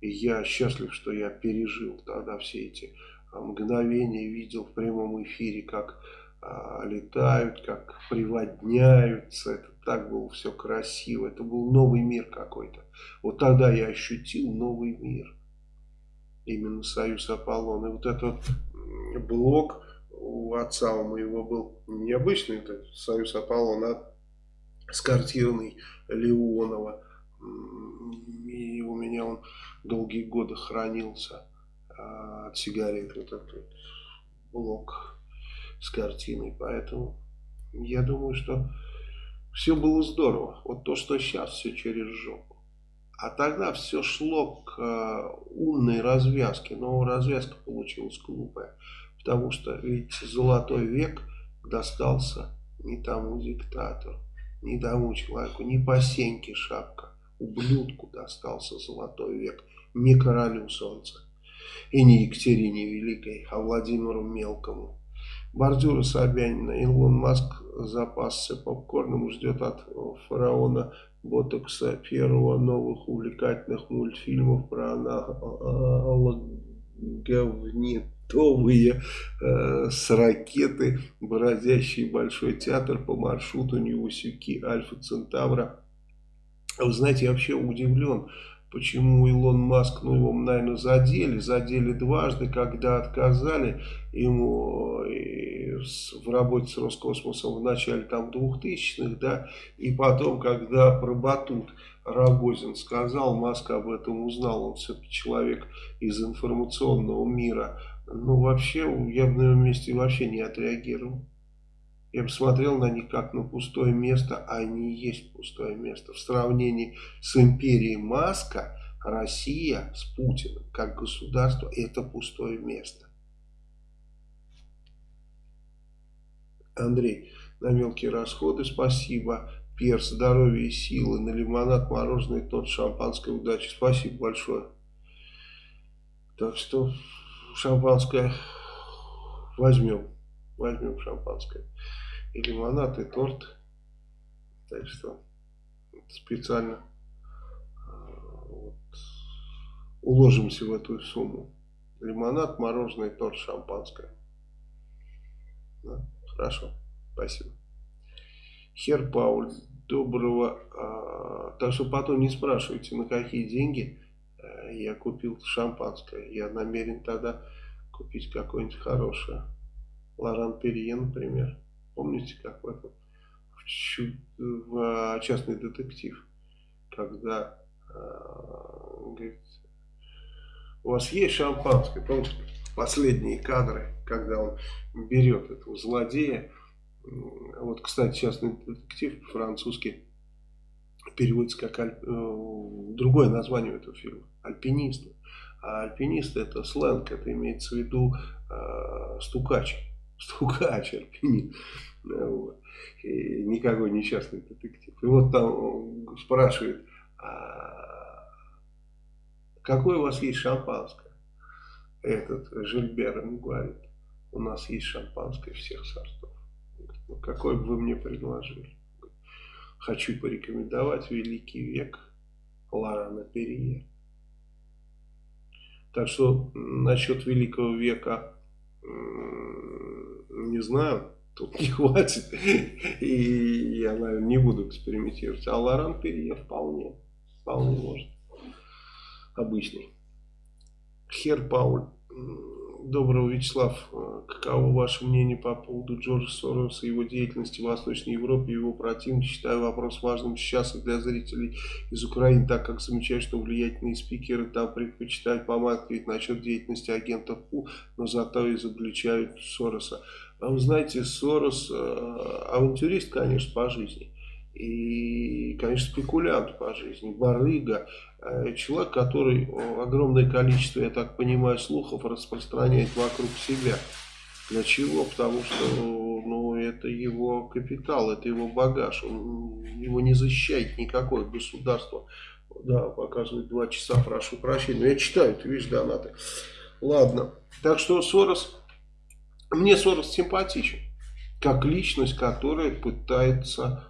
Speaker 1: И я счастлив, что я пережил тогда все эти а, мгновения, видел в прямом эфире, как а, летают, как приводняются. Это так было все красиво. Это был новый мир какой-то. Вот тогда я ощутил новый мир. Именно Союз Аполлон. И вот этот блок у отца у моего был необычный, это Союз Аполлона, с картиной Леонова. И у меня он долгие годы хранился а, от сигарет, вот этот блок с картиной. Поэтому я думаю, что все было здорово. Вот то, что сейчас, все через жопу. А тогда все шло к а, умной развязке, но развязка получилась глупая. Потому что ведь золотой век достался не тому диктатору, не тому человеку, не по сеньке шапка. Ублюдку достался золотой век, не королю солнца. И не Екатерине Великой, а Владимиру Мелкому. Бордюра Собянина. Илон Маск запасся попкорном, ждет от фараона Ботокса первого новых увлекательных мультфильмов про аналоговнит готовые э, с ракеты, бороздящие Большой театр по маршруту Невусюки Альфа Центавра. Вы знаете, я вообще удивлен, почему Илон Маск, ну его, наверное, задели, задели дважды, когда отказали ему э, в работе с Роскосмосом в начале там 2000-х, да, и потом, когда про Батут Рогозин сказал, Маск об этом узнал, он все-таки человек из информационного мира, ну, вообще, я бы на его месте вообще не отреагировал. Я бы смотрел на них как на пустое место, а они есть пустое место. В сравнении с империей Маска, Россия с Путиным, как государство, это пустое место. Андрей, на мелкие расходы спасибо. Перс, здоровья и силы. На лимонад, мороженое, тот шампанское, удачи. Спасибо большое. Так что шампанское возьмем. Возьмем шампанское. Лимонад, и торт. Так что специально э, вот, уложимся в эту сумму. Лимонад, мороженое, торт, шампанское. Да, хорошо, спасибо. Хер Пауль, доброго. А, так что потом не спрашивайте, на какие деньги а, я купил шампанское. Я намерен тогда купить какое-нибудь хорошее. Лоран Перье, например. Помните, как в этом? В, в частный детектив. Когда а, говорит, у вас есть шампанское? Помните, последние кадры, когда он берет этого злодея. Вот, кстати, частный детектив по-французски переводится как аль... Э, другое название этого фильма. Альпинист. А альпинист это сленг, это имеется в виду э, стукач. Стукач, альпинист. Вот. Никакой несчастный детектив. И вот там спрашивает, а какое у вас есть шампанское? Этот Жильбер ему говорит, у нас есть шампанское всех сортов. Ну, какой бы вы мне предложили? Хочу порекомендовать «Великий век» Лорана Перье. Так что насчет Великого века не знаю, тут не хватит. И я, наверное, не буду экспериментировать. А Лоран Перье вполне, вполне может. Обычный. Хер Пауль. Доброго, Вячеслав. Э, каково ваше мнение по поводу Джорджа Сороса и его деятельности в Восточной Европе и его противник? Считаю вопрос важным сейчас и для зрителей из Украины, так как замечаю, что влиятельные спикеры там предпочитают помалкивать насчет деятельности агентов ПУ, но зато изобличают Сороса. А вы знаете, Сорос э, авантюрист, конечно, по жизни. И, конечно, спекулянт по жизни, барыга, человек, который огромное количество, я так понимаю, слухов распространяет вокруг себя. Для чего? Потому что ну, это его капитал, это его багаж. Он, его не защищает никакое государство. Да, показывает два часа, прошу прощения. Но я читаю, ты видишь, донаты. Ладно. Так что Сорос, мне Сорос симпатичен. Как личность, которая пытается Э,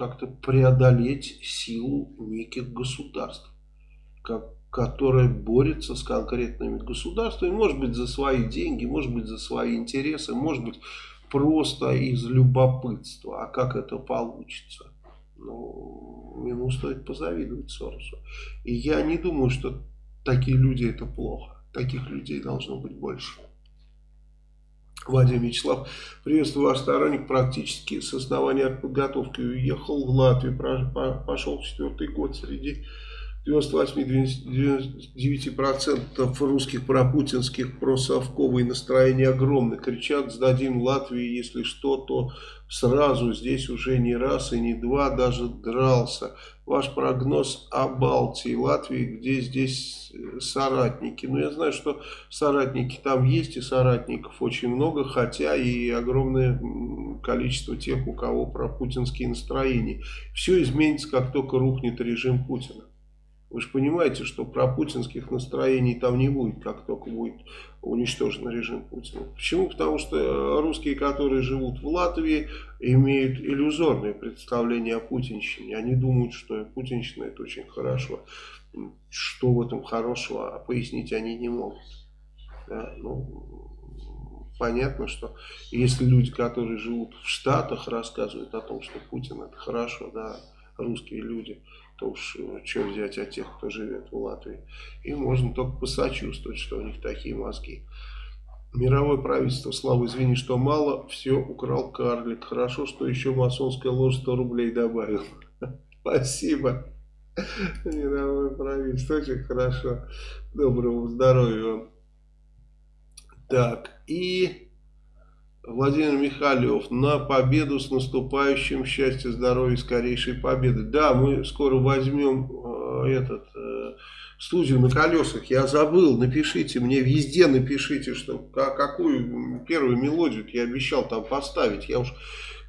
Speaker 1: как-то преодолеть силу неких государств, как, которая борется с конкретными государствами, может быть за свои деньги, может быть за свои интересы, может быть просто из любопытства. А как это получится? Ну, ему стоит позавидовать Соросу. И я не думаю, что такие люди это плохо. Таких людей должно быть больше. Владимир Вячеслав, приветствую ваш сторонник, практически с основания подготовки уехал в Латвию, пошел четвертый год среди 98-99% русских пропутинских просовковые настроения огромны. Кричат, сдадим Латвии, если что, то сразу. Здесь уже не раз и не два даже дрался. Ваш прогноз о Балтии, Латвии, где здесь соратники. Ну, я знаю, что соратники там есть, и соратников очень много, хотя и огромное количество тех, у кого пропутинские настроения. Все изменится, как только рухнет режим Путина. Вы же понимаете, что про путинских настроений там не будет, как только будет уничтожен режим Путина. Почему? Потому что русские, которые живут в Латвии, имеют иллюзорное представление о путинщине. Они думают, что путинщина это очень хорошо. Что в этом хорошего, а пояснить они не могут. Да, ну, понятно, что если люди, которые живут в Штатах, рассказывают о том, что Путин это хорошо, да, русские люди, то уж э, что взять от тех, кто живет в Латвии. И можно только посочувствовать, что у них такие мозги. Мировое правительство, Слава, извини, что мало, все украл карлик. Хорошо, что еще масонская ложь 100 рублей добавил. Спасибо. Мировое правительство, очень хорошо. Доброго здоровья вам. Так, и... Владимир Михайлов, на победу с наступающим, счастья, здоровья, скорейшей победы. Да, мы скоро возьмем э, этот, э, студию на колесах, я забыл, напишите мне, везде напишите, что какую первую мелодию я обещал там поставить, я уж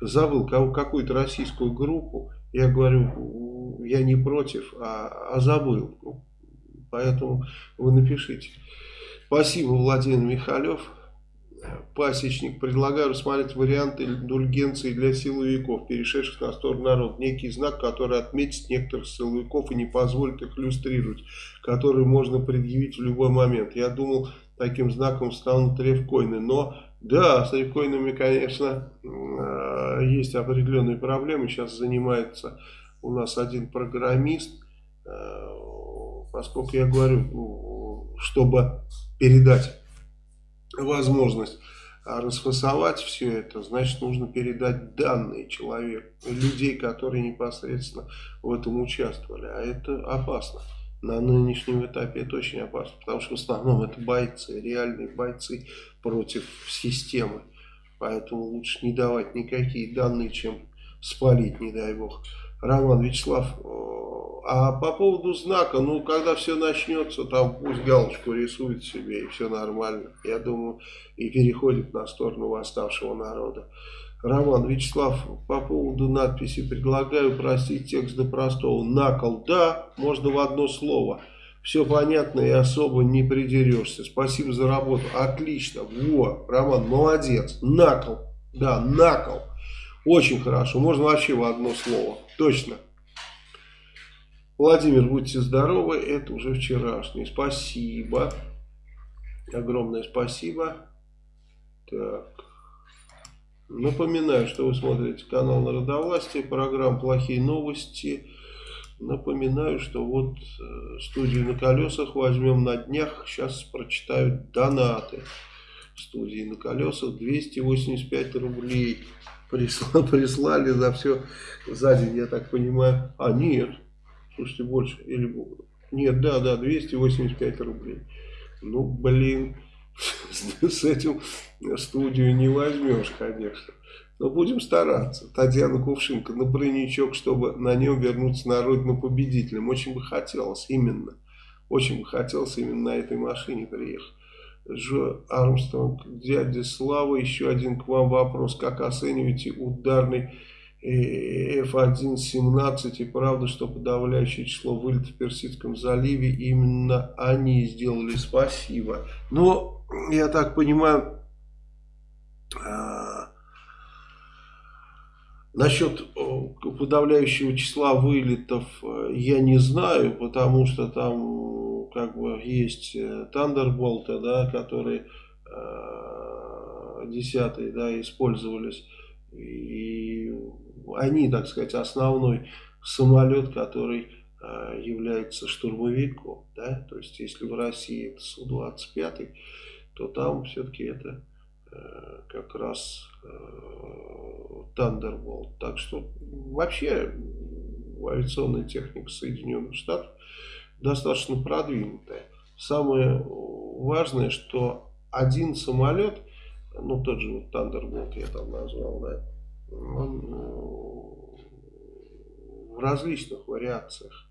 Speaker 1: забыл какую-то российскую группу, я говорю, я не против, а, а забыл, ну, поэтому вы напишите. Спасибо, Владимир Михалев пасечник, предлагаю рассмотреть варианты индульгенции для силовиков, перешедших на сторону народа. Некий знак, который отметит некоторых силовиков и не позволит их иллюстрировать, который можно предъявить в любой момент. Я думал, таким знаком станут ревкоины, но да, с ревкоинами, конечно, э, есть определенные проблемы. Сейчас занимается у нас один программист, э, поскольку я говорю, ну, чтобы передать возможность расфасовать все это, значит нужно передать данные человеку, людей, которые непосредственно в этом участвовали. А это опасно. На нынешнем этапе это очень опасно, потому что в основном это бойцы, реальные бойцы против системы. Поэтому лучше не давать никакие данные, чем спалить, не дай бог. Роман Вячеслав а по поводу знака, ну, когда все начнется, там пусть галочку рисует себе, и все нормально. Я думаю, и переходит на сторону восставшего народа. Роман Вячеслав, по поводу надписи предлагаю простить текст до простого. Накол, да, можно в одно слово. Все понятно и особо не придерешься. Спасибо за работу. Отлично. Во, Роман, молодец. Накол. Да, накол. Очень хорошо. Можно вообще в одно слово. Точно. Владимир, будьте здоровы, это уже вчерашний. Спасибо. Огромное спасибо. Так. Напоминаю, что вы смотрите канал Народовластия, программа «Плохие новости». Напоминаю, что вот э, студию на колесах возьмем на днях. Сейчас прочитаю донаты. Студии на колесах 285 рублей прислали, прислали за все за день, я так понимаю. А, нет. Слушайте, больше. Или... Нет, да, да, 285 рублей. Ну, блин, с этим студию не возьмешь, конечно. Но будем стараться. Татьяна Кувшинка на бронячок, чтобы на нем вернуться на родину победителем. Очень бы хотелось именно. Очень бы хотелось именно на этой машине приехать. Жо Армстронг, дядя Слава, еще один к вам вопрос. Как оцениваете ударный F-117 и правда, что подавляющее число вылетов в Персидском заливе именно они сделали. Спасибо. Но, я так понимаю, а, насчет подавляющего числа вылетов э, я не знаю, потому что там как бы есть Thunderbolt, э, да, которые э, десятые, да, использовались. И они, так сказать, основной самолет, который э, является штурмовиком. Да? То есть, если в России это Су-25, то там все-таки это э, как раз э, Thunderbolt. Так что вообще авиационная техника Соединенных Штатов достаточно продвинутая. Самое важное, что один самолет, ну тот же вот Thunderbolt я там назвал, да, он э, в различных вариациях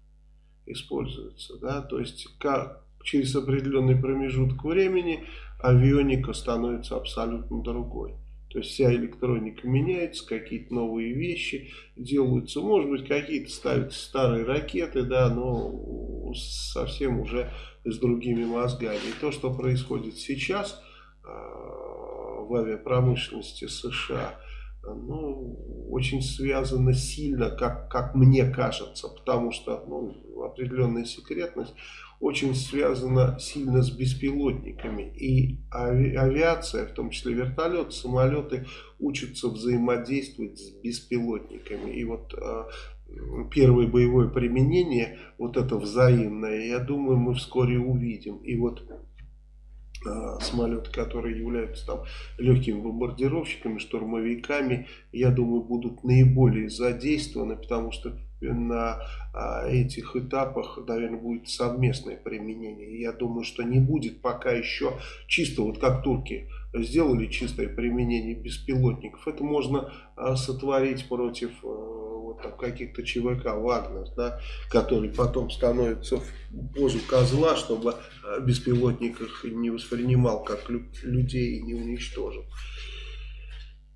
Speaker 1: используется. Да? То есть как через определенный промежуток времени авионика становится абсолютно другой. То есть вся электроника меняется, какие-то новые вещи делаются. Может быть, какие-то ставятся старые ракеты, да, но совсем уже с другими мозгами. И то, что происходит сейчас э, в авиапромышленности США – ну, очень связано сильно, как, как мне кажется, потому что ну, определенная секретность очень связана сильно с беспилотниками. И ави авиация, в том числе вертолеты, самолеты, учатся взаимодействовать с беспилотниками. И вот э, первое боевое применение, вот это взаимное, я думаю, мы вскоре увидим. И вот Э, самолеты, которые являются там легкими бомбардировщиками, штурмовиками, я думаю, будут наиболее задействованы, потому что на а, этих этапах, наверное, будет совместное применение. Я думаю, что не будет пока еще чисто, вот как турки сделали чистое применение беспилотников. Это можно а, сотворить против а, вот каких-то ЧВК Вагнер, да, который потом становится в позу козла, чтобы э, беспилотник их не воспринимал как лю людей и не уничтожил.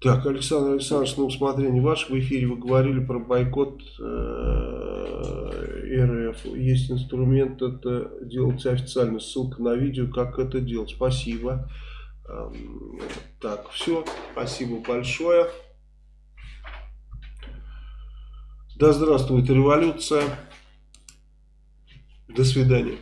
Speaker 1: Так, Александр Александрович, на усмотрение ваше, в эфире вы говорили про бойкот э, РФ. Есть инструмент это делать официально. Ссылка на видео, как это делать. Спасибо. Эм, так, все. Спасибо большое. Да здравствует революция. До свидания.